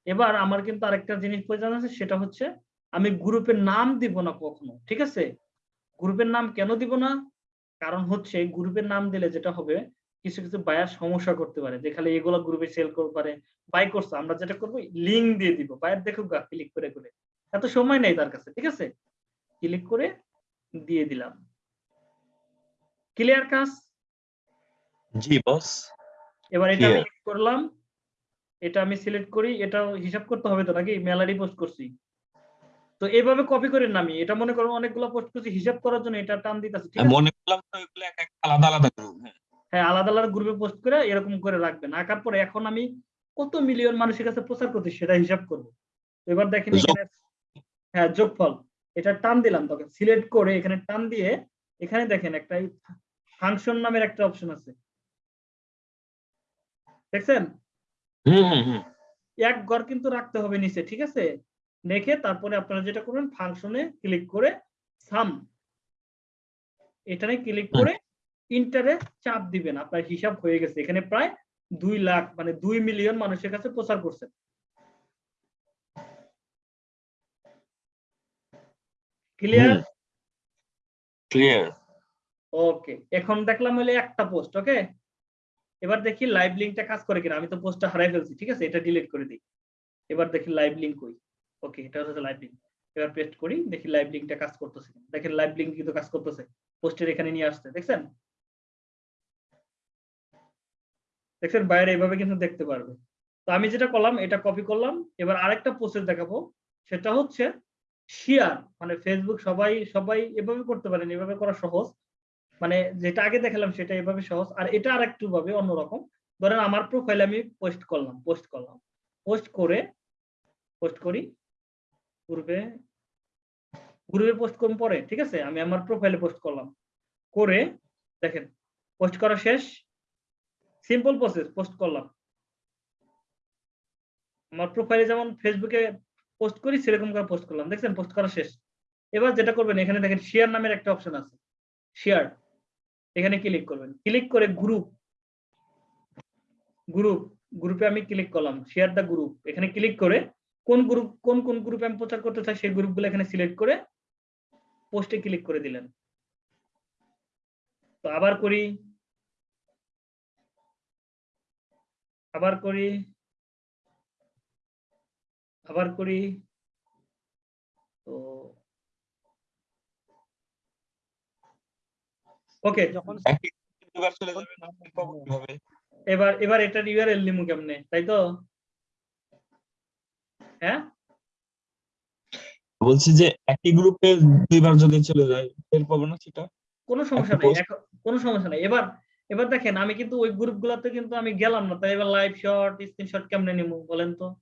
এবার আমার কিন্তু আরেকটা জিনিস প্রয়োজন আছে, সেটা হচ্ছে আমি গ্রুপের নাম দিব না কখনো, ঠিক আছে? গ্রুপের নাম কেন দিব না? কারণ হচ্ছে গ্রুপের নাম দিলে যেটা হবে, কিছু কিছু বায়ার সমস্যা করতে পারে, যে খালি এগুলো গ্রুপে সেল করতে পারে বাই করছে। আমরা যেটা করব লিঙ্ক দিয়ে দিব বায়ার দেখুক গা ক্লিক করে করে। এত সময় নেই তার কাছে, ঠিক আছে? ক্লিক করে দিয়ে দিলাম। ক্লিয়ার কাজ? জি বস এবার এটা আমি. করলাম। এটা আমি সিলেক্ট করি। এটা হিসাব করতে হবে তো নাকি? মেলারি পোস্ট করছি। তো এইভাবে কপি করে নামি এটা মনে করো অনেকগুলো পোস্ট করছি। হিসাব করার জন্য এটা টান দিতেছে ঠিক আছে? মনে করলাম তো ওইগুলো এক এক আলাদা আলাদা গ্রুপ হ্যাঁ। হ্যাঁ আলাদা আলাদা গ্রুপে পোস্ট করে এরকম করে রাখবেন। আঁকার পরে এখন আমি কত মিলিয়ন মানুষের কাছে প্রচার করছি সেটা হিসাব করব। এবার দেখেন এখানে হ্যাঁ যোগফল। এটা টান দিলাম তখন সিলেক্ট করে এখানে টান দিয়ে এখানে দেখেন একটা ফাংশন নামের একটা অপশন আছে। দেখছেন? এক ঘর কিন্তু রাখতে হবে নিচে ঠিক আছে? রেখে তারপরে আপনারা যেটা করবেন ফাংশনে ক্লিক করে সাম এখানে ক্লিক করে ইন্টারে চাপ দিবেন। আপনার হিসাব হয়ে গেছে। এখানে প্রায় দুই লাখ মানে দুই মিলিয়ন মানুষের কাছে প্রচার করছেন ক্লিয়ার ক্লিয়ার ওকে এখন দেখলাম হলে একটা পোস্ট ওকে এবার দেখি লাইভ লিঙ্কটা কাজ করে কিনা আমি তো পোস্টটা হারাই ফেলছি ঠিক আছে? এটা ডিলিট করে দিই। এবার দেখি লাইভ লিঙ্ক কই? ওকে এটা হচ্ছে লাইভ লিংক এবার পেস্ট করি দেখি লাইভ লিঙ্কটা কাজ করতেছে। দেখেন লাইভ লিঙ্ক কিন্তু কাজ করতেছে। পোস্টের এখানে নিয়ে আসছে দেখছেন? দেখছেন? বাইরে এভাবে কিন্তু দেখতে পারবে। তো আমি যেটা করলাম এটা কপি করলাম। এবার আরেকটা প্রসেস দেখাবো। সেটা হচ্ছে শেয়ার মানে ফেসবুক সবাই সবাই এভাবে করতে পারেন, এভাবে করা সহজ। মানে যেটা আগে দেখালাম সেটা এভাবে সহজ। আর এটা আর একটু ভাবে অন্যরকম। ধরেন আমার প্রোফাইলে আমি পোস্ট করলাম পোস্ট করলাম। পোস্ট করে পোস্ট করি। গ্রুপে গ্রুপে পোস্ট করুন পরে, ঠিক আছে? আমি আমার প্রোফাইলে পোস্ট করলাম। করে, দেখেন পোস্ট করা শেষ। সিম্পল প্রসেস পোস্ট করলাম। আমার প্রোফাইলে যেমন ফেসবুকে পোস্ট করি, সেরকম করে পোস্ট করলাম। দেখছেন? পোস্ট করা শেষ। এবার যেটা করবেন, এখানে দেখেন শেয়ার নামের একটা অপশন আছে। শেয়ার এখানে ক্লিক করবেন। ক্লিক করে গ্রুপ গ্রুপ গ্রুপে আমি ক্লিক করলাম। শেয়ার দা গ্রুপ এখানে ক্লিক করে কোন গ্রুপ কোন কোন গ্রুপে আমি প্রচার করতে চাই, সেই গ্রুপগুলো এখানে সিলেক্ট করে পোস্টে ক্লিক করে দিলেন। তো আবার করি। আবার করি। আবার করি। তো ওকে যখন চলে যাবে না? পাবো কীভাবে? এবার এবার এটার ইউআরএল লিমু কেমনে? তাই তো? হ্যাঁ? বলছি যে একই গ্রুপে দুইবার যদি চলে যায় টের পাবো না সেটা? কোনো সমস্যা নাই। এখন- কোনো সমস্যা নাই। এবার এবার দেখেন আমি কিন্তু ওই গ্রুপগুলোতে কিন্তু আমি গেলাম না। তাই এবার লাইভ শট স্ক্রিনশট কেমনে নিবো বলেন তো?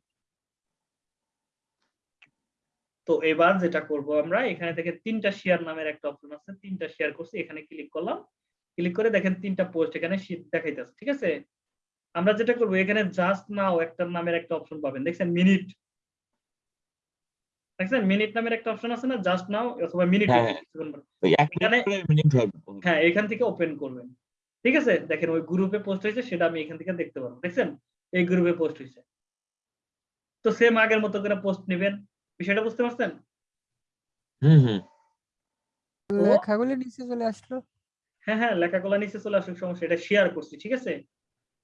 তো এবার যেটা করব আমরা এখানে থেকে তিনটা শেয়ার নামের একটা অপশন আছে তিনটা শেয়ার করছি এখানে ক্লিক করলাম। ক্লিক করে দেখেন তিনটা পোস্ট এখানে দেখাইতেছে ঠিক আছে? আমরা যেটা করব এখানে জাস্ট নাও একটা নামের একটা অপশন পাবেন। দেখছেন মিনিট দেখছেন মিনিট নামের একটা অপশন আছে না জাস্ট নাও অথবা মিনিট হ্যাঁ, হ্যাঁ। হ্যাঁ এখান থেকে ওপেন করবেন। ঠিক আছে? দেখেন ওই গ্রুপে পোস্ট হয়েছে সেটা আমি এখান থেকে দেখতে পারব দেখছেন? এই গ্রুপে পোস্ট হয়েছে। তো সেম আগের মতো করে পোস্ট নেবেন। বিষয়টা বুঝতে পারছেন? হুম হুম। লেখাগুলি নিচে চলে আসলো? হ্যাঁ হ্যাঁ লেখাগুলো নিচে চলে আসুক সমস্যা এটা শেয়ার করছি ঠিক আছে?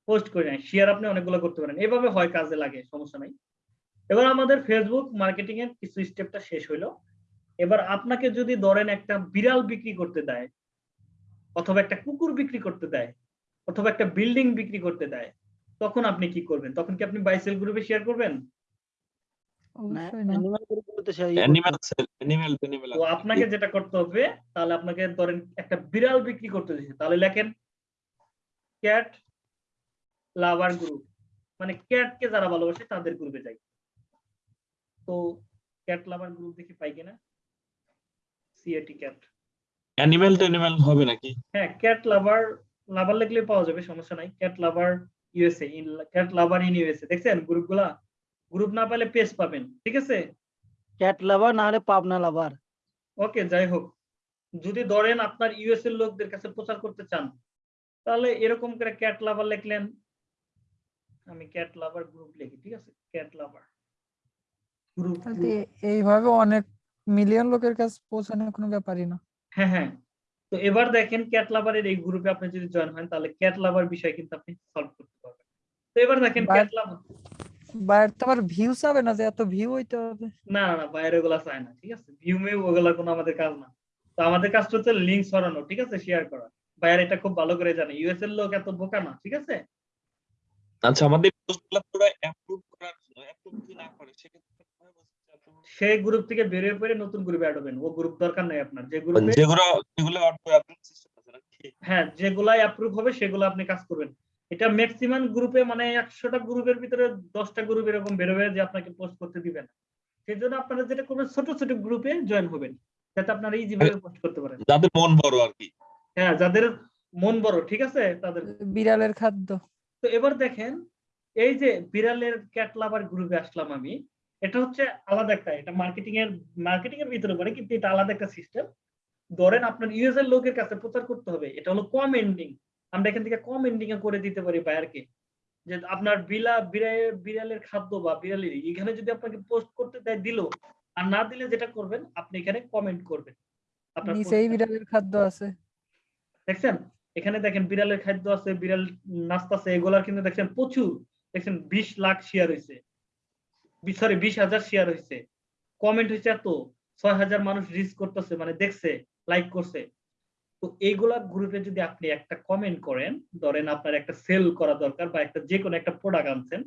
পোস্ট করে নাই শেয়ার আপনি অনেকগুলো করতে পারেন। এভাবে হয় কাজে লাগে সমস্যা নাই। এবার আমাদের ফেসবুক মার্কেটিং এর কিছু স্টেপটা শেষ হইল। এবার আপনাকে যদি ধরেন একটা বিড়াল বিক্রি করতে দেয় অথবা একটা কুকুর বিক্রি করতে দেয় অথবা একটা বিল্ডিং বিক্রি করতে দেয় তখন আপনি কি করবেন? তখন কি আপনি বাইসেল গ্রুপে শেয়ার করবেন? আপনাকে যেটা করতে হবে তাহলে আপনাকে ধরেন একটা বিড়াল বিক্রি করতে দিচ্ছে তাহলে লেখেন ক্যাট লাভার গ্রুপ মানে ক্যাটকে যারা ভালোবাসে তাদের গ্রুপে যাই। তো ক্যাট লাভার গ্রুপ দেখি পাই কিনা? সিএটি ক্যাট অ্যানিমাল অ্যানিমাল হবে নাকি? হ্যাঁ ক্যাট লাভার লাভার লিখলে পাওয়া যাবে সমস্যা নাই। Cat lover USA in cat lover in USA দেখছেন গ্রুপগুলা গ্রুপ না পেলে পেজ পাবেন ঠিক আছে? ক্যাট লাভার না হলে পাবনা লাভার ওকে যাই হোক। যদি ধরেন আপনার ইউএস এর লোকদের কাছে প্রচার করতে চান তাহলে এরকম করে ক্যাট লাভার লিখলেন। আমি ক্যাট লাভার গ্রুপ লিখি ঠিক আছে? ক্যাট লাভার গ্রুপ এইভাবে অনেক মিলিয়ন লোকের কাছে পৌঁছানো কোনো ব্যাপারই না। হ্যাঁ হ্যাঁ। তো এবার দেখেন ক্যাট লাভারের এই গ্রুপে আপনি যদি জয়েন হন তাহলে ক্যাট লাভার বিষয় কিন্তু আপনি সলভ করতে পারবেন। তো এবার দেখেন ক্যাট লাভার আবার ভিউ চাবে না যে এত ভিউ হইতে হবে। না না না বাইরে ওগুলা চায় না ঠিক আছে? ভিউ মেউ ওগুলা কোনো আমাদের কাজ না। তো আমাদের কাজটা হচ্ছে লিঙ্ক সরানো ঠিক আছে? শেয়ার করা। বাইরে এটা খুব ভালো করে জানে। ইউএস এর লোক এত বোকা না ঠিক আছে? আচ্ছা আমাদের পোস্টগুলো পুরো অ্যাপ্রুভ করার অ্যাপ্রুভ যদি না করে সেক্ষেত্রে? সেই গ্রুপ থেকে বেরিয়ে পড়ে নতুন গ্রুপে অ্যাড হবেন। ও গ্রুপ দরকার নাই আপনার। যে গ্রুপে যেগুলো যেগুলো অ্যাপ্রুভ সিস্টেম আছে হ্যাঁ যেগুলাই অ্যাপ্রুভ হবে সেগুলো আপনি কাজ করবেন। এটা ম্যাক্সিমাম গ্রুপে মানে একশোটা গ্রুপের ভিতরে দশটা গ্রুপ এরকম বেরোবে যে আপনাকে পোস্ট করতে দিবে না। সেই জন্য আপনারা যেটা করবেন ছোট ছোট গ্রুপে জয়েন হবেন যাতে আপনারা ইজি ভাবে পোস্ট করতে পারেন। যাদের মন বড় আর কি। হ্যাঁ যাদের মন বড় ঠিক আছে? তাদের বিড়ালের খাদ্য। তো এবার দেখেন এই যে বিড়ালের ক্যাট লাভার গ্রুপে আসলাম আমি এটা হচ্ছে আলাদা একটা এটা মার্কেটিং এর মার্কেটিং এর ভিতরে পড়ে কিন্তু এটা আলাদা একটা সিস্টেম ধরেন আপনার ইউএস এর লোকের কাছে প্রচার করতে হবে এটা হলো কম এন্ডিং আমরা এখান থেকে কম এন্ডিং এ করে দিতে পারি ভাই বায়ারকে যে আপনার বিলা বিড়ালের বিড়ালের খাদ্য বা বিড়ালের এখানে যদি আপনাকে পোস্ট করতে দেয় দিল আর না দিলে যেটা করবেন আপনি এখানে কমেন্ট করবেন। আপনার নিচেই বিড়ালের খাদ্য আছে। দেখছেন? এখানে দেখেন বিড়ালের খাদ্য আছে বিড়াল নাস্তাছে এগুলার কিন্তু দেখছেন প্রচুর। দেখছেন বিশ লাখ শেয়ার হয়েছে সরি বিশ হাজার শেয়ার হয়েছে কমেন্ট হয়েছে এত। ছয় হাজার মানুষ রিচ করতেছে মানে দেখছে লাইক করছে। তো এইগুলা গ্রুপে যদি আপনি একটা কমেন্ট করেন, ধরেন আপনার একটা সেল করা দরকার বা একটা যে কোনো একটা প্রোডাক্ট আনছেন,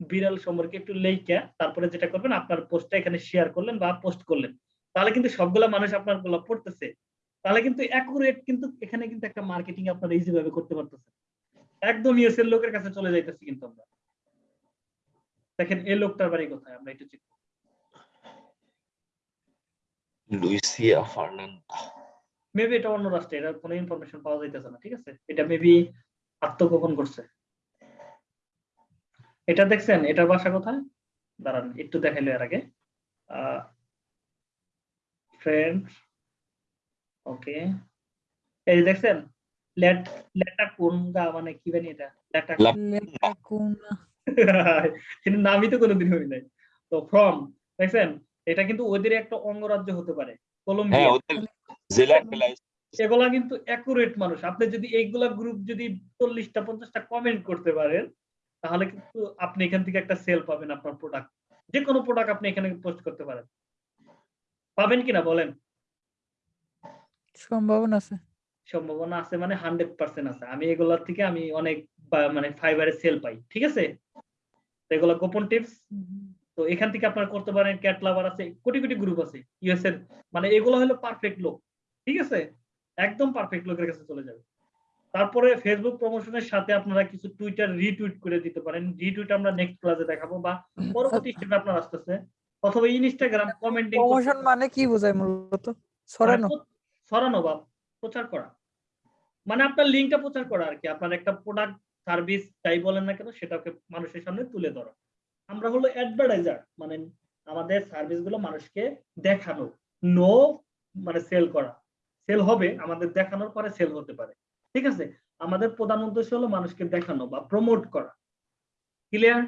বিড়াল সম্পর্কে একটু লেখা তারপরে যেটা করবেন আপনার পোস্টটা এখানে শেয়ার করলেন বা পোস্ট করলেন। তাহলে কিন্তু সবগুলা মানুষ আপনারগুলা পড়তেছে তাহলে কিন্তু অ্যাকুরেট কিন্তু এখানে কিন্তু একটা মার্কেটিং আপনারা ইজি ভাবে করতে পারতেছেন। একদম ইউএস লোকের কাছে চলে যাইতেছি কিন্তু আমরা। দেখেন এই লোকটার বাড়ি কোথায়? আমরা একটু চেক লুইসিয়া ফার্নান্ডা মেবি এটা অন্য রাষ্ট্রে এটা কোনো ইনফরমেশন পাওয়া যাইতেছে না ঠিক আছে? এটা মেবি আত্মগোপন করছে। এটা দেখছেন এটার বাসা কোথায়? দাঁড়ান একটু দেখাইলো এর আগে। ফ্রেন্ড ওকে এই যে দেখছেন লেট লেটা কোন গা মানে কি জানি এটা? লেটা লাপ- লেটাকুনা কিন্তু নামই তো কোনোদিন হই নাই। তো ফ্রম দেখছেন এটা কিন্তু ওদের একটা অঙ্গরাজ্য হতে পারে কলম্বিয়া ওদের জেলার এগুলা কিন্তু অ্যাকুরেট মানুষ। আপনি যদি এইগুলা গ্রুপ যদি চল্লিশটা পঞ্চাশটা কমেন্ট করতে পারেন তাহলে কিন্তু আপনি এখান থেকে একটা সেল পাবেন আপনার প্রোডাক্ট যে কোনো প্রোডাক্ট আপনি এখানে পোস্ট করতে পারেন। পাবেন কিনা বলেন? সম্ভাবনা আছে। সম্ভাবনা আছে মানে হান্ড্রেড পার্সেন্ট আছে। আমি এগুলার থেকে আমি অনেক মানে ফাইবারে সেল পাই ঠিক আছে? এগুলা গোপন টিপস তো এখান থেকে আপনার করতে পারেন ক্যাট লাভার আছে কোটি কোটি গ্রুপ আছে। ইউএস এর মানে এগুলো হলো পারফেক্ট লোক। ঠিক আছে? একদম পারফেক্ট লোকের কাছে চলে যাবে। তারপরে ফেসবুক প্রমোশনের সাথে আপনারা কিছু টুইটার রিটুইট করে দিতে পারেন। রিটুইট আমরা নেক্সট ক্লাসে দেখাবো বা পরবর্তী *laughs* স্টেপে আপনার আসতেছে। অথবা ইনস্টাগ্রাম কমেন্টিং প্রমোশন মানে কি বোঝায় মূলত? ছড়ানো ছড়ানো বা প্রচার করা। মানে আপনার লিঙ্কটা প্রচার করা আর কি। আপনার একটা প্রোডাক্ট সার্ভিস যাই বলেন না কেন সেটাকে মানুষের সামনে তুলে ধরা। আমরা হলো অ্যাডভার্টাইজার মানে আমাদের সার্ভিসগুলো মানুষকে দেখানো নো মানে সেল করা। সেল হবে আমাদের দেখানোর পরে সেল হতে পারে। ঠিক আছে? আমাদের প্রধান উদ্দেশ্য হলো মানুষকে দেখানো বা প্রমোট করা। Clear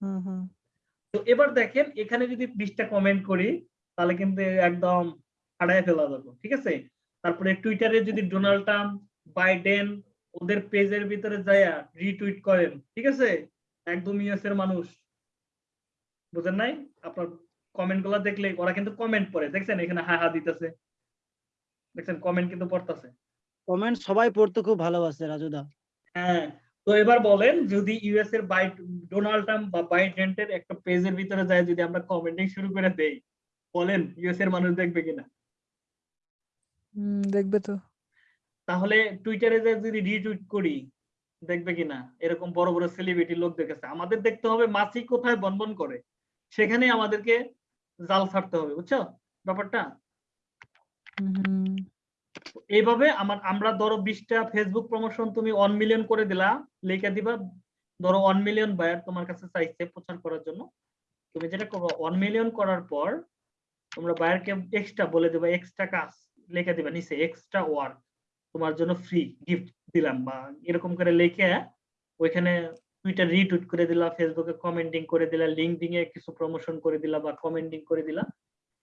hmm hmm. তো এবার দেখেন এখানে যদি বিশটা কমেন্ট করি তাহলে কিন্তু একদম হারায় ফেলা যাবে। ঠিক আছে? তারপরে টুইটারে যদি ডোনাল্ড ট্রাম্প বাইডেন ওদের পেজের ভিতরে যায়া রিটুইট করেন ঠিক আছে? একদম ইউএস এর মানুষ। বুঝেন নাই? আপনার কমেন্টগুলা দেখলে ওরা কিন্তু কমেন্ট পড়ে। দেখছেন? এখানে হা হা দিতেছে। দেখছেন কমেন্ট কিন্তু পড়তেছে। কমেন্ট সবাই পড়তে খুব ভালোবাসে রাজুদা হ্যাঁ তো এবার বলেন যদি ইউএস এর বাই ডোনাল্ড ট্রাম্প বা বাইডেন্টের একটা পেজের ভিতরে যায় যদি আমরা কমেন্টিং শুরু করে দেই বলেন ইউএস এর মানুষ দেখবে কিনা? হুম, দেখবে তো। তাহলে টুইটারে যে যদি রিটুইট করি দেখবে কিনা? এরকম বড় বড় সেলিব্রিটি লোক দেখেছে। আমাদের দেখতে হবে মাছি কোথায় বনবন করে। সেখানে আমাদেরকে জাল ছাড়তে হবে বুঝছ? ব্যাপারটা। এইভাবে আমার, আমরা ধরো বিশটা ফেসবুক প্রমোশন তুমি ওয়ান মিলিয়ন করে দিলা, লেখা দিবা, ধরো ওয়ান মিলিয়ন বায়ার তোমার কাছে চাইছে প্রচার করার জন্য। তুমি যেটা করব ওয়ান মিলিয়ন করার পর তোমরা বায়ারকে এক্সট্রা বলে দেবা এক্সট্রা কাজ লেখা দিবা নিচে এক্সট্রা ওয়ার্ক তোমার জন্য ফ্রি গিফট দিলাম বা এরকম করে লিখে ওইখানে টুইটার রিটুইট করে দিলা ফেসবুকে কমেন্টিং করে দিলা লিঙ্কডিং এ কিছু প্রমোশন করে দিলা বা কমেন্টিং করে দিলা।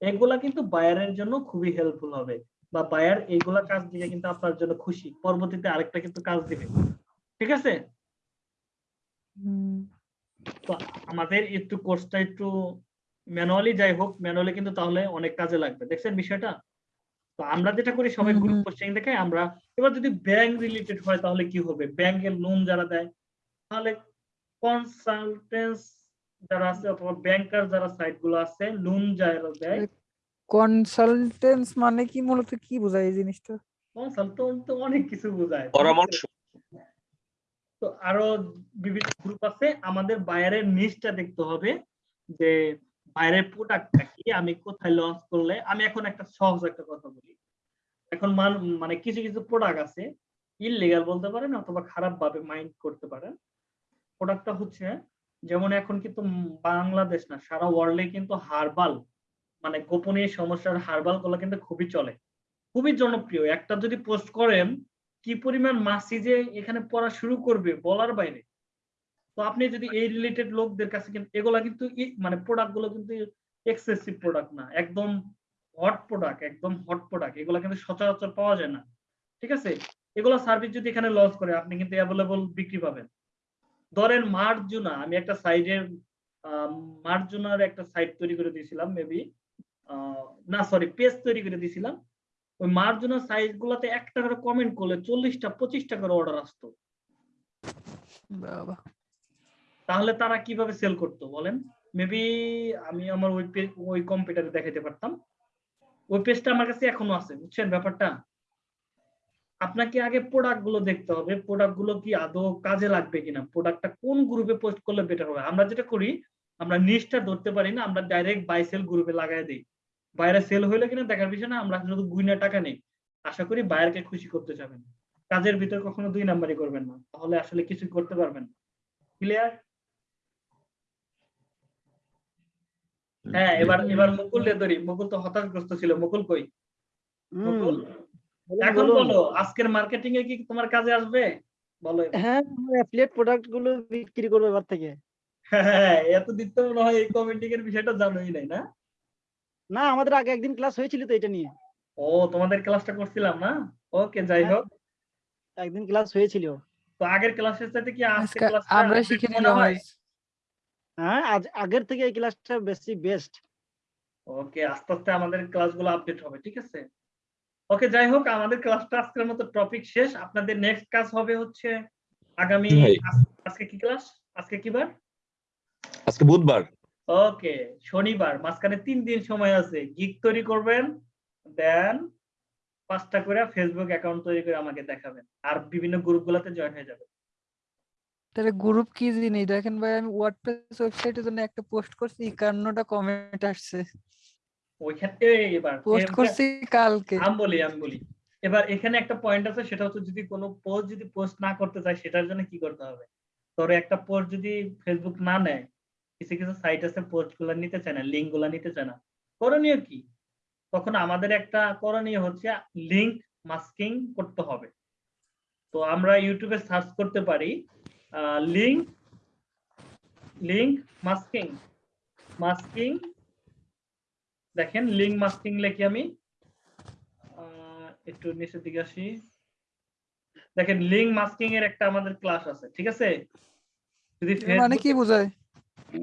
এগুলা কিন্তু বায়ারের জন্য খুবই হেল্পফুল হবে। বা বায়ার এইগুলা কাজ দিলে কিন্তু আপনার জন্য খুশি। পরবর্তীতে আরেকটা কিন্তু কাজ দিবে। ঠিক আছে? তো আমাদের একটু কোর্সটা একটু ম্যানুয়ালি যাই হোক ম্যানুয়ালি কিন্তু তাহলে অনেক কাজে লাগবে। দেখছেন বিষয়টা? তো আমরা যেটা করি সবাই গ্রুপ। কোচিং দেখে আমরা এবার যদি ব্যাংক রিলেটেড হয় তাহলে কি হবে? ব্যাংকের লোন যারা দেয় তাহলে কনসালটেন্স যারা আছে অথবা ব্যাংকার যারা সাইটগুলো আছে লোন যারা দেয়। কনসালটেন্স মানে কি মূলত কি বোঝায় এই জিনিসটা? কনসালটেন্ট তো অনেক কিছু বোঝায়। পরামর্শ। তো আরও বিভিন্ন গ্রুপ আছে আমাদের বাইরের নিচটা দেখতে হবে যে বাইরের প্রোডাক্টটা কি আমি কোথায় লঞ্চ করলে আমি এখন একটা সহজ একটা কথা বলি। এখন মান- মানে কিছু কিছু প্রোডাক্ট আছে ইললিগাল বলতে পারেন অথবা খারাপ ভাবে মাইন্ড করতে পারেন। প্রোডাক্টটা হচ্ছে যেমন এখন কিন্তু বাংলাদেশ না, সারা ওয়ার্ল্ডে কিন্তু হার্বাল মানে গোপনীয় সমস্যার হার্বালগুলো কিন্তু খুবই চলে। খুবই জনপ্রিয়। একটা যদি পোস্ট করেন, কি পরিমাণ মাসি যে এখানে পড়া শুরু করবে বলার বাইরে। তো আপনি যদি এই রিলেটেড লোকদের কাছে কিন্তু, এগুলা কিন্তু মানে প্রোডাক্টগুলো কিন্তু এক্সেসিভ প্রোডাক্ট না। একদম হট প্রোডাক্ট একদম হট প্রোডাক্ট এগুলা কিন্তু সচরাচর পাওয়া যায় না। ঠিক আছে? এগুলো সার্ভিস যদি এখানে লঞ্চ করে, আপনি কিন্তু অ্যাভেলেবল বিক্রি পাবেন। ধরেন মার্জুনা আমি একটা সাইডের মার্জুনার একটা সাইট তৈরি করে দিয়েছিলাম মেবি না সরি পেজ তৈরি করে দিয়েছিলাম। ওই মার্জুনা সাইজ গুলাতে একটা করে কমেন্ট করলে চল্লিশটা পঁচিশটা করে অর্ডার আসতো। তাহলে তারা কীভাবে সেল করতো বলেন? মেবি আমি আমার ওই পেজ ওই কম্পিউটারে দেখাইতে পারতাম। ওই পেজটা আমার কাছে এখনও আছে বুঝছেন ব্যাপারটা? আপনাকে আগে প্রোডাক্টগুলো দেখতে হবে। প্রোডাক্টগুলো কি আদৌ কাজে লাগবে কিনা? প্রোডাক্টটা কোন গ্রুপে পোস্ট করলে বেটার হবে? আমরা যেটা করি আমরা নিচটা ধরতে পারি না আমরা ডাইরেক্ট বাই সেল গ্রুপে লাগাই দিই। বাইরে সেল হইলে কিনা দেখার বিষয় না আমরা শুধু গুইনা টাকা নেই। আশা করি বাইরকে খুশি করতে যাবেন। কাজের ভিতর কখনো দুই নাম্বারই করবেন না। তাহলে আসলে কিছু করতে পারবেন না। ক্লিয়ার হ্যাঁ এবার এবার মুকুল রে ধরি। মুকুল তো হতাশগ্রস্ত ছিল। মুকুল কই? মুকুল? এখন। বলো আজকের মার্কেটিং এ কি তোমার কাজে আসবে? বলো। হ্যাঁ অ্যাফিলিয়েট প্রোডাক্টগুলো বিক্রি করব এবার থেকে। হ্যাঁ এত দিতে মনে হয় এই কমেন্টিং এর বিষয়টা জানোই নাই না? না আমাদের আগে একদিন ক্লাস হয়েছিল তো এটা নিয়ে। ও তোমাদের ক্লাসটা করছিলাম না? ওকে যাই হ্যাঁ, হোক। একদিন ক্লাস হয়েছিল। তো আগের ক্লাসের সাথে কি আজকের আজকে ক্লাসটা আমরা শিখে নিলাম? হ্যাঁ আজ আগের থেকে এই ক্লাসটা বেশি বেস্ট ওকে আস্তে আস্তে আমাদের ক্লাসগুলো আপডেট হবে ঠিক আছে? ওকে যাই হোক আমাদের ক্লাসটা আজকের মতো টপিক শেষ। আপনাদের নেক্সট কাজ হবে হচ্ছে আগামী আজকে কি ক্লাস আজকে কি বার? আজকে বুধবার। ওকে শনিবার। মাঝখানে তিন দিন সময় আছে। গিগ তৈরি করবেন দেন পাঁচটা করে ফেসবুক অ্যাকাউন্ট তৈরি করে আমাকে দেখাবেন। আর বিভিন্ন গ্রুপগুলোতে জয়েন হয়ে যাবেন। তাহলে গ্রুপ কি জিনিস? দেখেন ভাই আমি ওয়ার্ডপ্রেস ওয়েবসাইটের জন্য একটা পোস্ট করছি একান্নটা কমেন্ট আসছে। ওইখানে এবার পোস্ট করছি কালকে। আমি বলি আমি বলি। এবার এখানে একটা পয়েন্ট আছে সেটা হচ্ছে যদি কোনো পোস্ট যদি পোস্ট না করতে চায় সেটার জন্য কি করতে হবে? ধরো একটা পোস্ট যদি ফেসবুক না নেয় কিছু কিছু সাইট আছে পোস্টগুলা নিতে চায় না লিঙ্কগুলা নিতে চায় না করণীয় কি? তখন আমাদের একটা করণীয় হচ্ছে লিঙ্ক মাস্কিং করতে হবে। তো আমরা ইউটিউবে সার্চ করতে পারি লিঙ্ক লিঙ্ক মাস্কিং মাস্কিং দেখেন লিঙ্ক মাস্কিং লেখি আমি। আহ, একটু নিচের দিকে আসি। দেখেন লিঙ্ক মাস্কিং এর একটা আমাদের ক্লাস আছে ঠিক আছে? যদি মানে কি বোঝায়?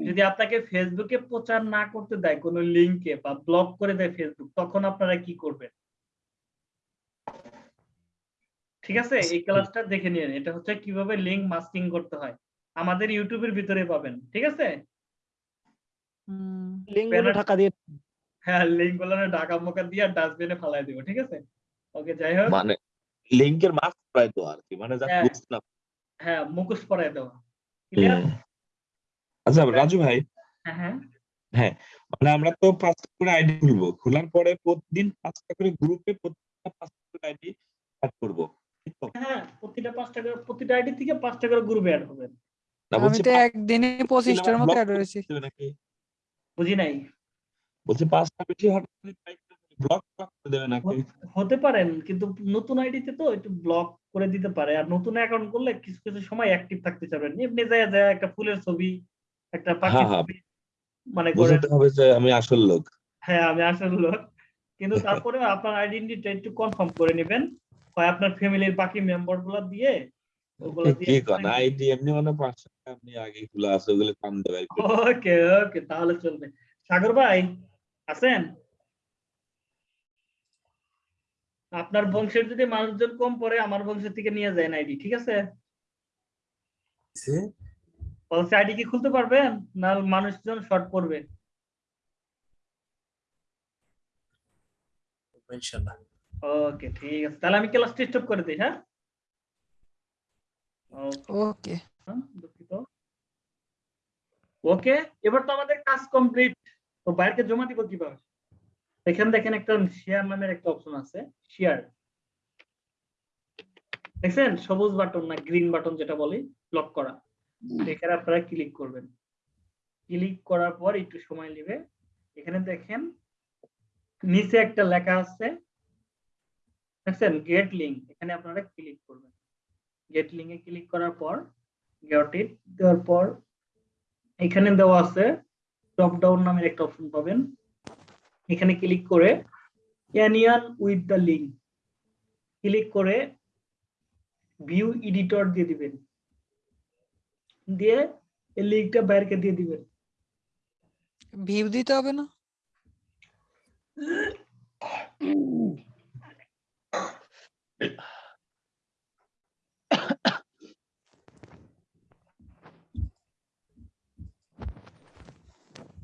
যদি আপনাকে ফেসবুকে প্রচার না করতে দেয় কোনো লিঙ্কে বা ব্লক করে দেয় ফেসবুক তখন আপনারা কি করবেন? ঠিক আছে? এই ক্লাসটা দেখে নিন। এটা হচ্ছে কীভাবে লিঙ্ক মাস্কিং করতে হয়। আমাদের ইউটিউবের ভিতরে পাবেন ঠিক আছে? হুম, লিঙ্ক ঢাকা দিয়ে হ্যাঁ লিঙ্কগুলো ঢাকা মোকা দিয়ে ডাস্টবিনে ফালাই দিব ঠিক আছে? ওকে যাই হোক। মানে লিঙ্কের মাস্ক প্রায় তো আর কি মানে যা হ্যাঁ। না হ্যাঁ মুখোশ পরাই দেওয়া। আচ্ছা রাজু ভাই। হ্যাঁ হ্যাঁ। মানে আমরা তো পাঁচটা করে আইডি খুলবো খোলার পরে প্রতিদিন পাঁচটা করে গ্রুপে প্রতিটা পাঁচটা করে আইডি অ্যাড করব হ্যাঁ প্রতিটা পাঁচটা করে প্রতিটা আইডি থেকে পাঁচটা করে গ্রুপে অ্যাড হবে। না বলছি একদিনে পঁচিশটার মতো block অ্যাড হয়েছি বুঝি নাই? বলছি পাঁচটা বেশি ব্লক করে দেবে নাকি? হতে পারেন কিন্তু নতুন আইডিতে তো একটু ব্লক করে দিতে পারে। আর নতুন অ্যাকাউন্ট করলে কিছু কিছু সময় অ্যাক্টিভ থাকতে চাবেন। এমনি যায় যায় একটা ফুলের ছবি একটা পাখির হ্যাঁ, হ্যাঁ। ছবি মানে বোঝাতে হবে যে আমি আসল লোক। হ্যাঁ আমি আসল লোক। কিন্তু তারপরে আপনার আইডেন্টিটিটা একটু কনফার্ম করে নেবেন। হয় আপনার ফ্যামিলির বাকি মেম্বারগুলা দিয়ে ওগুলো কি কন আইডি এমনি মানে পাঁচশো আপনি আগে খোলা আছে ওগুলো কাম দেবে। আর কি। ওকে ওকে তাহলে চলবে। সাগর ভাই আছেন? আপনার বংশের যদি মানুষজন কম পড়ে আমার বংশের থেকে নিয়ে যায় আইডি ঠিক আছে? পলিসি আইডি কি খুলতে পারবেন? না মানুষজন শর্ট পড়বে। ওকে ঠিক আছে। তাহলে আমি ক্লাসটা স্টপ করে দিই হ্যাঁ? ওকে। হ্যাঁ, দুঃখিত। ওকে এবার তো আমাদের কাজ কমপ্লিট তো বাইরকে জমা দিব কীভাবে? এখানে দেখেন একটা শেয়ার নামের একটা অপশন আছে শেয়ার দেখছেন? সবুজ বাটন না গ্রিন বাটন যেটা বলি লক করা। এখানে আপনারা ক্লিক করবেন। ক্লিক করার পর একটু সময় নেবে। এখানে দেখেন নিচে একটা লেখা আছে। দেখছেন? গেট লিঙ্ক এখানে আপনারা ক্লিক করবেন। গেট লিঙ্কে ক্লিক করার পর গেট ইট দেওয়ার পর এখানে দেওয়া আছে ড্রপ ডাউন নামের একটা অপশন পাবেন। এখানে ক্লিক করে anyone with the link click করে ভিউ এডিটর দিয়ে দিবেন। দিয়ে এই লিঙ্কটা বাইরকে দিয়ে দিবেন। ভিউ দিতে হবে না? *coughs*